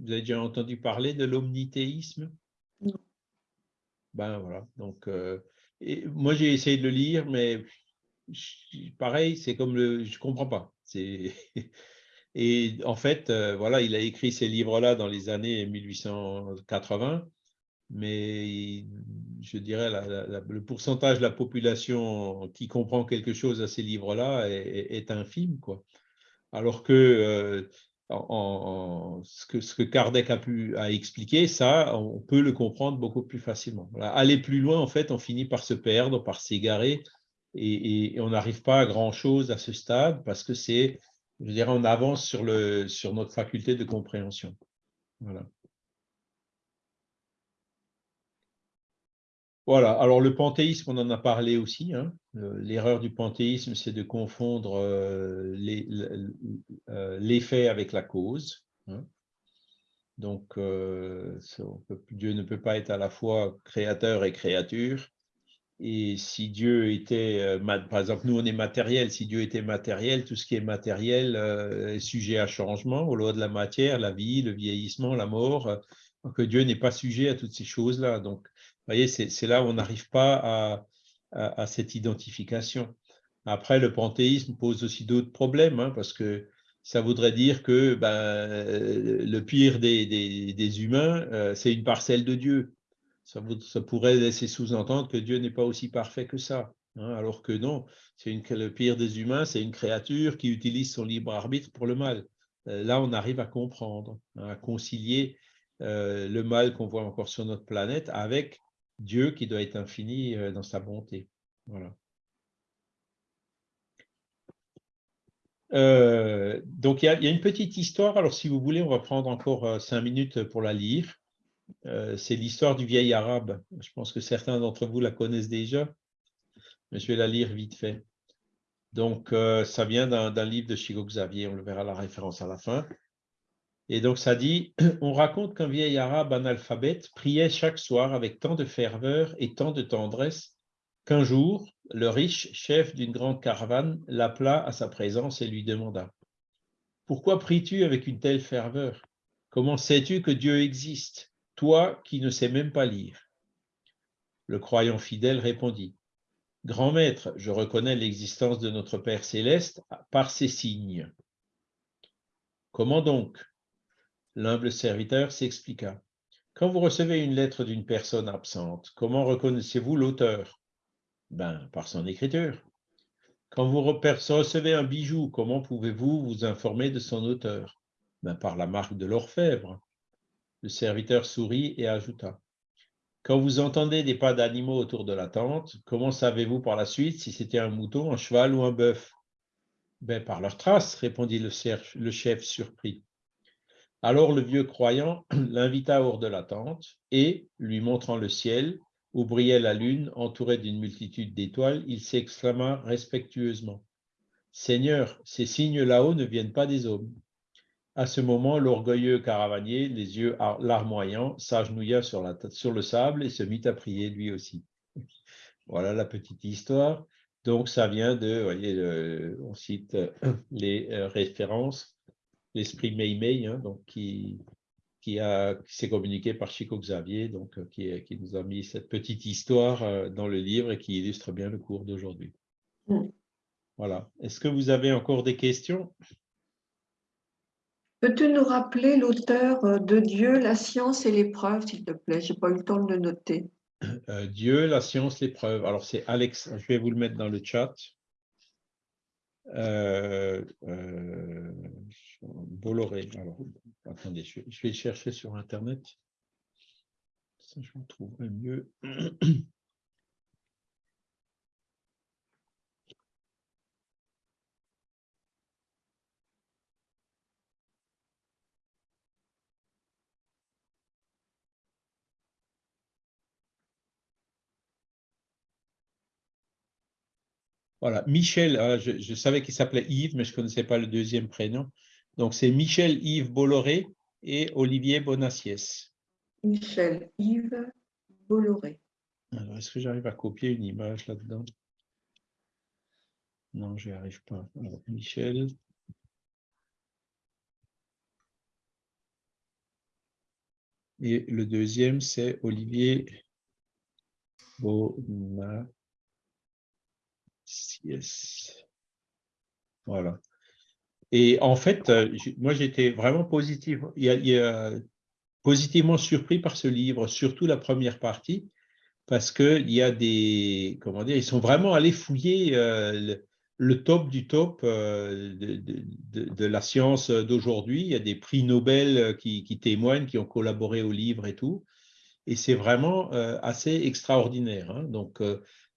Vous avez déjà entendu parler de l'omnithéisme Non. Ben voilà, donc euh, et moi j'ai essayé de le lire, mais pareil, c'est comme le, je comprends pas. Et en fait, voilà, il a écrit ces livres-là dans les années 1880 mais je dirais la, le pourcentage de la population qui comprend quelque chose à ces livres-là est, infime. Quoi. Alors que, euh, ce que ce Kardec a pu a expliquer, ça, on peut le comprendre beaucoup plus facilement. Aller plus loin, en fait, on finit par se perdre, par s'égarer, et, on n'arrive pas à grand-chose à ce stade parce que c'est, je dirais, on avance sur, sur notre faculté de compréhension. Voilà. Voilà, alors le panthéisme, on en a parlé aussi. Hein. L'erreur du panthéisme, c'est de confondre euh, euh, l'effet avec la cause. Hein. Donc, euh, Dieu ne peut pas être à la fois créateur et créature. Et si Dieu était, par exemple, nous on est matériel, si Dieu était matériel, tout ce qui est matériel est sujet à changement, au loi de la matière, la vie, le vieillissement, la mort, que Dieu n'est pas sujet à toutes ces choses-là. Donc, voyez, c'est là où on n'arrive pas à, cette identification. Après, le panthéisme pose aussi d'autres problèmes, hein, parce que ça voudrait dire que ben, le pire des, humains, euh, c'est une parcelle de Dieu. Ça, pourrait laisser sous-entendre que Dieu n'est pas aussi parfait que ça. Hein, alors que non, le pire des humains, c'est une créature qui utilise son libre arbitre pour le mal. Euh, là, on arrive à comprendre, hein, à concilier euh, le mal qu'on voit encore sur notre planète avec Dieu qui doit être infini euh, dans sa bonté. Voilà. Euh, donc, il y, a, une petite histoire. Alors, si vous voulez, on va prendre encore euh, cinq minutes pour la lire. C'est l'histoire du vieil arabe. Je pense que certains d'entre vous la connaissent déjà, mais je vais la lire vite fait. Donc, ça vient d'un livre de Chico Xavier. On le verra la référence à la fin. Et donc ça dit, on raconte qu'un vieil arabe analphabète priait chaque soir avec tant de ferveur et tant de tendresse qu'un jour, le riche chef d'une grande caravane l'appela à sa présence et lui demanda « Pourquoi pries-tu avec une telle ferveur? Comment sais-tu que Dieu existe, toi qui ne sais même pas lire ?» Le croyant fidèle répondit « Grand maître, je reconnais l'existence de notre Père céleste par ses signes. »« Comment donc L'humble serviteur s'expliqua. Quand vous recevez une lettre d'une personne absente, comment reconnaissez-vous l'auteur? Ben, Par son écriture. Quand vous recevez un bijou, comment pouvez-vous vous informer de son auteur? Ben, Par la marque de l'orfèvre. Le serviteur sourit et ajouta. Quand vous entendez des pas d'animaux autour de la tente, comment savez-vous par la suite si c'était un mouton, un cheval ou un bœuf? Ben, Par leurs traces, répondit le chef surpris. Alors le vieux croyant l'invita hors de la tente et, lui montrant le ciel, où brillait la lune entourée d'une multitude d'étoiles, il s'exclama respectueusement. Seigneur, ces signes là-haut ne viennent pas des hommes. À ce moment, l'orgueilleux caravanier, les yeux larmoyants, s'agenouilla sur, sur le sable et se mit à prier lui aussi. Voilà la petite histoire. Donc, ça vient de, vous voyez, on cite les euh, références, l'esprit Meimei, hein, donc qui, qui, s'est communiqué par Chico Xavier, donc euh, qui, qui, nous a mis cette petite histoire dans le livre et qui illustre bien le cours d'aujourd'hui. Mm. Voilà. Est-ce que vous avez encore des questions? Peux-tu nous rappeler l'auteur euh, de Dieu, la science et l'épreuve, s'il te plaît? Je n'ai pas eu le temps de le noter. Euh, Dieu, la science, l'épreuve. Alors, c'est Alex, je vais vous le mettre dans le chat. Euh, Bolloré. Alors, attendez, je vais, je vais, chercher sur Internet. Ça, je me trouverai mieux. Voilà, Michel, euh, je, savais qu'il s'appelait Yves, mais je ne connaissais pas le deuxième prénom. Donc, c'est Michel Yves Bolloré et Olivier Bonassiès. Michel Yves Bolloré. Alors, est-ce que j'arrive à copier une image là-dedans? Non, je n'y arrive pas. Michel. Et le deuxième, c'est Olivier Bonassiès. Voilà. Et en fait, euh, moi, j'étais vraiment positivement surpris par ce livre, surtout la première partie, parce qu'il y a des, comment dire, ils sont vraiment allés fouiller euh, le, top du top euh, de, la science d'aujourd'hui. Il y a des prix Nobel qui, témoignent, qui ont collaboré au livre et tout. Et c'est vraiment assez extraordinaire. Hein. Donc,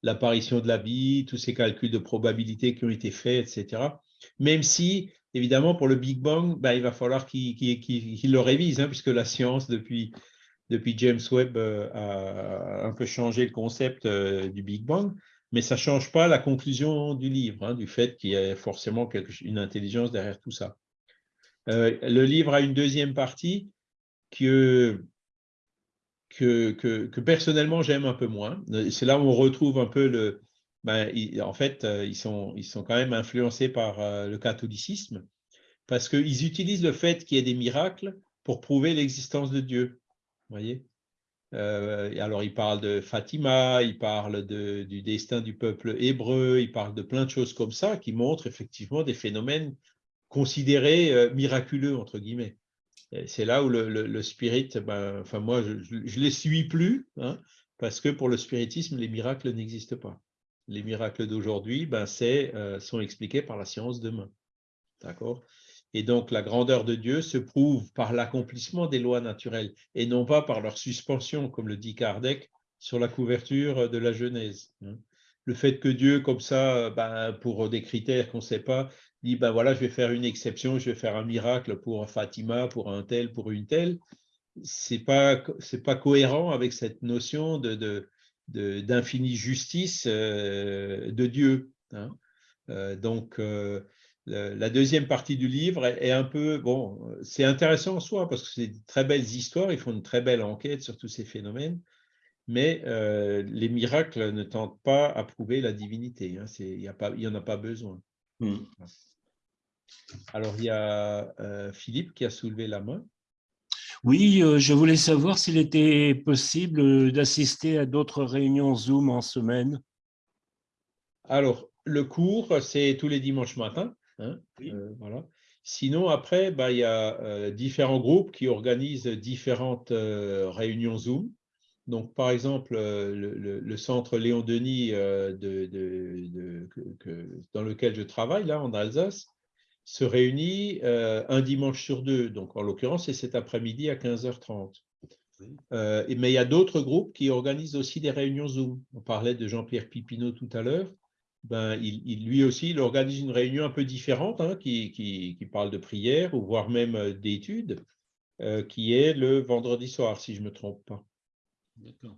l'apparition de la vie, tous ces calculs de probabilité qui ont été faits, etc. Même si, évidemment, pour le Big Bang, ben, il va falloir qu'il le révise, hein, puisque la science, depuis, James Webb, euh, a un peu changé le concept euh, du Big Bang, mais ça ne change pas la conclusion du livre, hein, du fait qu'il y a forcément une intelligence derrière tout ça. Euh, le livre a une deuxième partie que que, personnellement j'aime un peu moins. C'est là où on retrouve un peu le... Ben, en fait, euh, ils sont, ils sont quand même influencés par euh, le catholicisme parce qu'ils utilisent le fait qu'il y ait des miracles pour prouver l'existence de Dieu. voyez? Euh, alors, ils parlent de Fatima, ils parlent du destin du peuple hébreu, ils parlent de plein de choses comme ça qui montrent effectivement des phénomènes considérés miraculeux, entre guillemets c'est là où le, spirit, ben, enfin moi, je ne les suis plus, hein, parce que pour le spiritisme, les miracles n'existent pas. Les miracles d'aujourd'hui ben, euh, sont expliqués par la science demain. D'accord? Et donc, la grandeur de Dieu se prouve par l'accomplissement des lois naturelles et non pas par leur suspension, comme le dit Kardec, sur la couverture de la Genèse. Hein. Le fait que Dieu, comme ça, ben, pour des critères qu'on ne sait pas, dit, ben voilà, je vais faire une exception, je vais faire un miracle pour Fatima, pour un tel, pour une telle, c'est pas pas cohérent avec cette notion de d'infinie justice euh, de Dieu. Hein. Euh, donc euh, la deuxième partie du livre est, un peu bon, c'est intéressant en soi parce que c'est de très belles histoires, ils font une très belle enquête sur tous ces phénomènes, mais les miracles ne tentent pas à prouver la divinité. Hein, il n'y en a pas besoin. Hmm. Alors, il y a euh, Philippe qui a soulevé la main. Oui, euh, je voulais savoir s'il était possible d'assister à d'autres réunions Zoom en semaine. Alors, le cours, c'est tous les dimanches matins. Hein, euh, voilà. Sinon, après, bah, il y a différents groupes qui organisent différentes réunions Zoom. Donc, par exemple, euh, le, le- le centre Léon Denis euh, de, de- de- que- que- dans lequel je travaille, là, en Alsace, se réunit euh, un dimanche sur deux. Donc, en l'occurrence, c'est cet après-midi à 15h30. Euh, mais il y a d'autres groupes qui organisent aussi des réunions Zoom. On parlait de Jean-Pierre Pipineau tout à l'heure. Ben, il, il- lui aussi, il organise une réunion un peu différente, hein, qui, qui- qui parle de prière ou voire même euh, d'études, euh, qui est le vendredi soir, si je ne me trompe pas.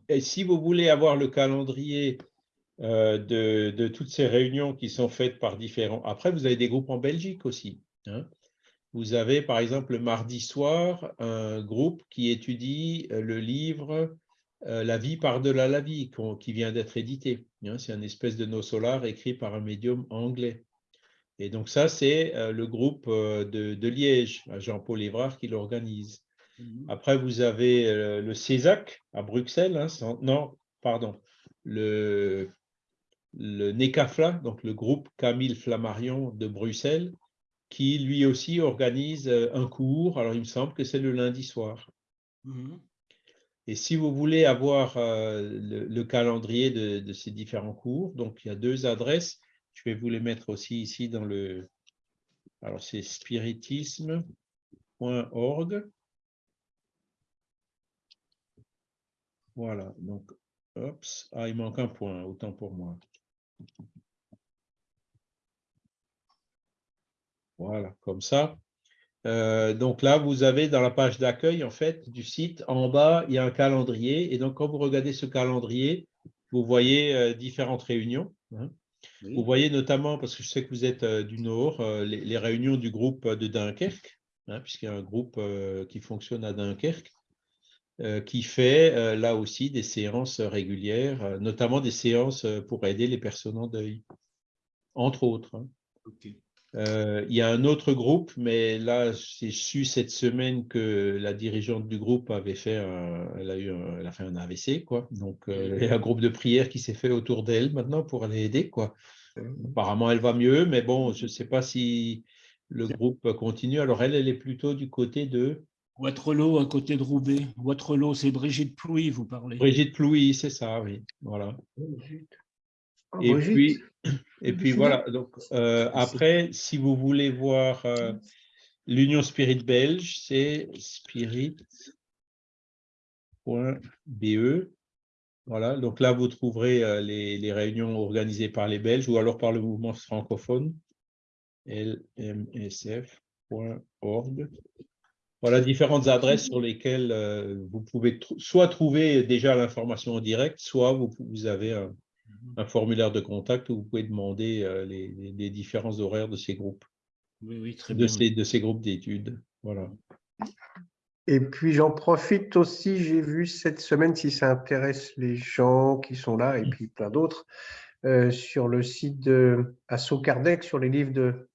Et si vous voulez avoir le calendrier de, de toutes ces réunions qui sont faites par différents... Après, vous avez des groupes en Belgique aussi. hein. Vous avez, par exemple, le mardi soir, un groupe qui étudie euh, le livre euh, La vie par-delà la vie, qui vient d'être édité. hein. C'est un espèce de nos solar écrit par un médium anglais. Et donc ça, c'est euh, le groupe euh, de, de Liège, Jean-Paul Évrard, qui l'organise. Mhm. Après, vous avez euh, le CESAC à Bruxelles. hein, non, pardon. Le, le NECAFLA, donc le groupe Camille Flammarion de Bruxelles, qui lui aussi organise euh, un cours. Alors, il me semble que c'est le lundi soir. Mhm. Et si vous voulez avoir euh, le, le calendrier de, de ces différents cours, donc il y a deux adresses. Je vais vous les mettre aussi ici dans le. Alors, c'est spiritisme.org. Voilà, donc, ah, il manque un point, autant pour moi. Voilà, comme ça. Euh, donc là, vous avez dans la page d'accueil, en fait, du site, en bas, il y a un calendrier. Et donc, quand vous regardez ce calendrier, vous voyez euh, différentes réunions. hein. Oui. Vous voyez notamment, parce que je sais que vous êtes euh, du Nord, les, les réunions du groupe de Dunkerque, hein, puisqu'il y a un groupe qui fonctionne à Dunkerque, qui fait euh, là aussi des séances régulières, euh, notamment des séances euh, pour aider les personnes en deuil, entre autres. hein. Euh, il y a un autre groupe, mais là, j'ai su cette semaine que la dirigeante du groupe avait fait un, elle a eu un, elle a fait un AVC, quoi. Donc, euh, il y a un groupe de prière qui s'est fait autour d'elle maintenant pour aller aider, quoi. Apparemment, elle va mieux, mais bon, je ne sais pas si le groupe continue. Alors, elle, elle est plutôt du côté de Waterloo, à côté de Roubaix. Waterloo, c'est Brigitte Plouy, vous parlez. Brigitte Plouy, c'est ça, oui. Voilà. Oh, Et Brigitte. puis, et puis voilà. Donc, euh, après, si vous voulez voir euh, l'Union Spirit belge, c'est spirit.be. Voilà. Donc là, vous trouverez euh, les, les réunions organisées par les Belges ou alors par le mouvement francophone, lmsf.org. Voilà différentes adresses sur lesquelles euh, vous pouvez tr- soit trouver déjà l'information en direct, soit vous, vous avez un, un formulaire de contact où vous pouvez demander euh, les, les- les différents horaires de ces groupes, Oui, oui, très de bien. ces, de ces groupes d'études. Voilà. Et puis j'en profite aussi, j'ai vu cette semaine, si ça intéresse les gens qui sont là, et puis plein d'autres, euh, sur le site de Asso Kardec, sur les livres de,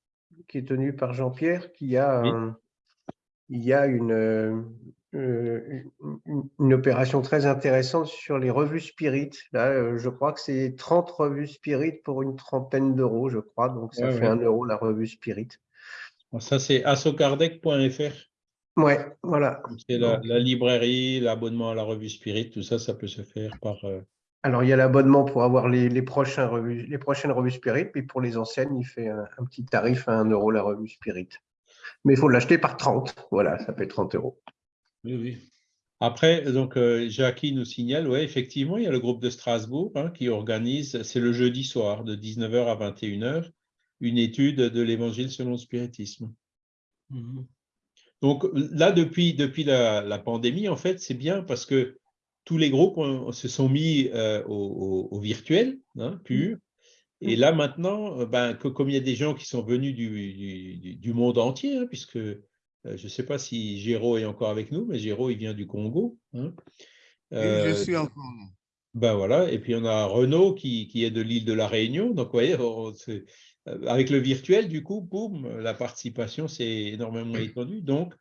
qui est tenu par Jean-Pierre, qu'il y a, Oui. un- il y a une, euh, une, opération très intéressante sur les revues Spirit. Là, euh, je crois que c'est 30 revues Spirit pour une trentaine d'euros, je crois, donc ça Ouais, fait ouais. un euro la revue Spirit. Ça, c'est assocardec.fr. Ouais, voilà. C'est la, librairie, l'abonnement à la revue Spirit, tout ça, ça peut se faire par. euh, Alors, il y a l'abonnement pour avoir les, les, prochains revues, les prochaines revues Spirit, puis pour les anciennes, il fait un, un petit tarif à 1 euro la revue Spirit. Mais il faut l'acheter par 30. Voilà, ça fait 30 euros. Oui, oui. Après, donc, euh, Jackie nous signale, oui, effectivement, il y a le groupe de Strasbourg hein, qui organise, c'est le jeudi soir, de 19h à 21h, une étude de l'évangile selon le spiritisme. Mhm. Donc là, depuis, depuis la, la pandémie, en fait, c'est bien parce que tous les groupes ont- se sont mis euh, au, au- au virtuel, hein, pur. Et là, maintenant, euh, ben, que, comme il y a des gens qui sont venus du, du- monde entier, hein, puisque euh, je ne sais pas si Géraud est encore avec nous, mais Géraud, il vient du Congo. hein. Oui, Euh, je suis encore là. ben voilà, et puis on a Renaud qui, qui est de l'île de la Réunion. Donc, vous voyez, on- avec le virtuel, du coup, boum, la participation s'est énormément étendue. Donc,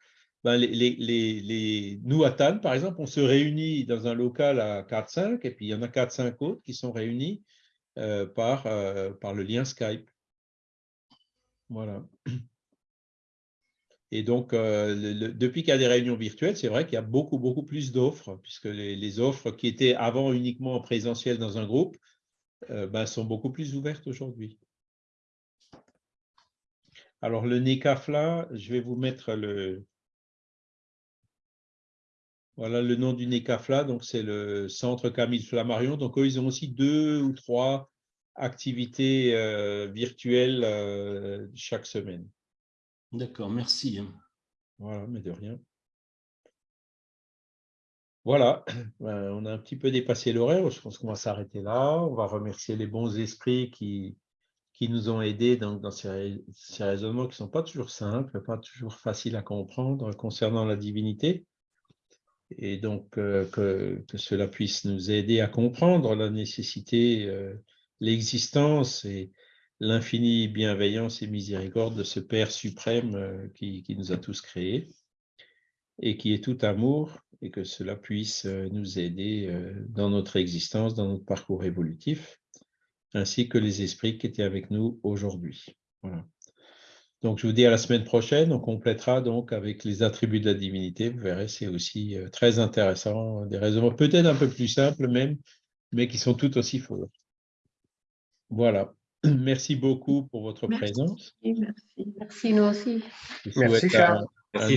ben, les, les- les- nous, à Tannes, par exemple, on se réunit dans un local à 4-5, et puis il y en a 4-5 autres qui sont réunis par, euh, par le lien Skype. Voilà. Et donc, euh, depuis qu'il y a des réunions virtuelles, c'est vrai qu'il y a beaucoup, beaucoup plus d'offres, puisque les, offres qui étaient avant uniquement en présentiel dans un groupe euh, ben, sont beaucoup plus ouvertes aujourd'hui. Alors, le NECAFLA, je vais vous mettre le, voilà le nom du NECAFLA, donc c'est le Centre Camille Flammarion. Donc, eux, ils ont aussi deux ou trois activités euh, virtuelles euh, chaque semaine. D'accord, merci. hein. Voilà, mais de rien. Voilà, Ben, on a un petit peu dépassé l'horaire, je pense qu'on va s'arrêter là. On va remercier les bons esprits qui, qui nous ont aidés dans, dans ces, ces raisonnements qui ne sont pas toujours simples, pas toujours faciles à comprendre concernant la divinité. Et donc, euh, que, cela puisse nous aider à comprendre la nécessité, euh, l'existence et l'infinie bienveillance et miséricorde de ce Père suprême euh, qui, nous a tous créés et qui est tout amour, et que cela puisse nous aider dans notre existence, dans notre parcours évolutif, ainsi que les esprits qui étaient avec nous aujourd'hui. Donc, je vous dis à la semaine prochaine. On complétera donc avec les attributs de la divinité. Vous verrez, c'est aussi euh, très intéressant. Des raisonnements peut-être un peu plus simples même, mais qui sont tout aussi forts. Voilà. Merci beaucoup pour votre Merci. présence. Merci. Merci, nous aussi. Je Merci, Charles.